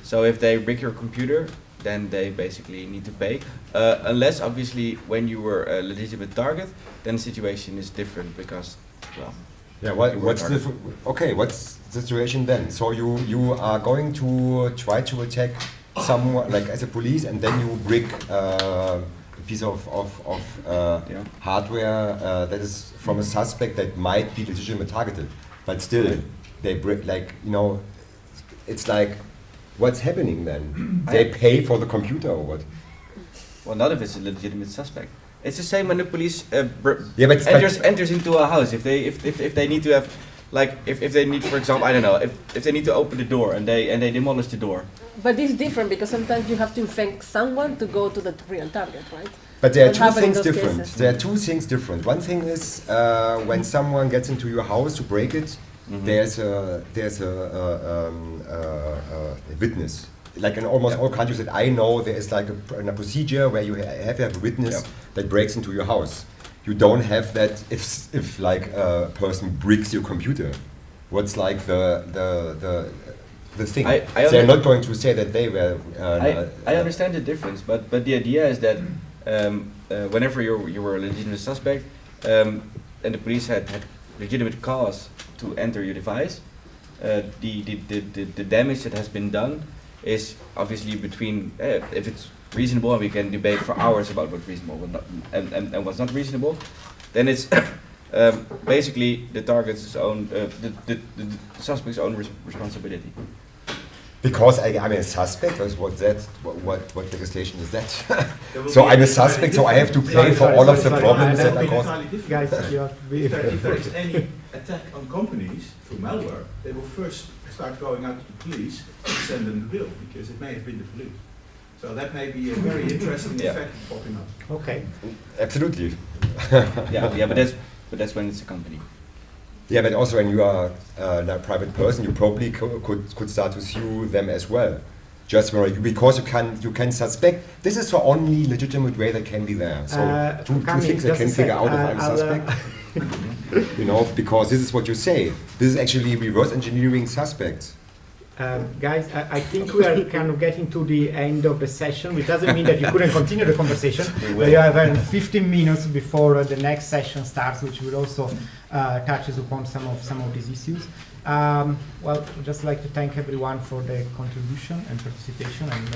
So if they brick your computer, then they basically need to pay. Uh, unless obviously when you were a legitimate target, then the situation is different because, well, Yeah, what, what's the, okay, what's the situation then? So you, you are going to try to attack someone, like as a police, and then you brick uh, a piece of, of, of uh, Yeah. hardware uh, that is from a suspect that might be legitimate targeted. But still, they brick, like, you know, it's like, what's happening then? they pay for the computer or what? Well, not if it's a legitimate suspect. It's the same when the police uh, br- Yeah, but- enters but- enters into a house. If they if, if, if they need to have, like if, if they need, for example, I don't know, if, if they need to open the door and they and they demolish the door. But it's different because sometimes you have to infect someone to go to the real target, right? But there are two things different. cases? There are two things different. One thing is uh, when someone gets into your house to break it, Mhm. there's a there's a, a, um, a, a witness. Like in almost Yeah. all countries that I know, there is like a, a procedure where you ha- have to have a witness Yeah. that breaks into your house. You don't have that if if like a person bricks your computer. What's like the the the the thing? I- I They're not going to say that they were. Uh, I, I understand the difference, but but the idea is that um, uh, whenever you you were a legitimate suspect, um, and the police had, had legitimate cause to enter your device, uh, the, the, the, the the damage that has been done is obviously between uh, if it's reasonable and we can debate for hours about what's reasonable what not, and, and, and what's not reasonable, then it's um, basically the target's own uh, the, the, the, the suspect's own res- responsibility. Because I, I'm a suspect, or is what that, what, what, what legislation is that? So I'm a suspect, so I have to different- pay for Sorry, all of the sorry, problems I that don't are That will be caused. entirely different. Guys, you have to be. If there, if there is any attack on companies through malware, they will first start going out to the police and send them the bill because it may have been the police. So that may be a very interesting Yeah. effect popping up. Okay. Absolutely. Yeah, yeah, but that's but that's when it's a company. Yeah, but also when you are uh, a private person, you probably co- could, could start to sue them as well. Just for, because you can you can suspect this is the only legitimate way that can be there. So Uh, two, two Kami, things I can figure sec, out if uh, I'm a I'll, uh, suspect. you know, because this is what you say. This is actually reverse engineering suspects. Um, guys, I, I think we are kind of getting to the end of the session, which doesn't mean that you couldn't continue the conversation. We have uh, 15 minutes before uh, the next session starts, which will also uh, touches upon some of some of these issues. Um, well, I'd just like to thank everyone for their contribution and participation, and.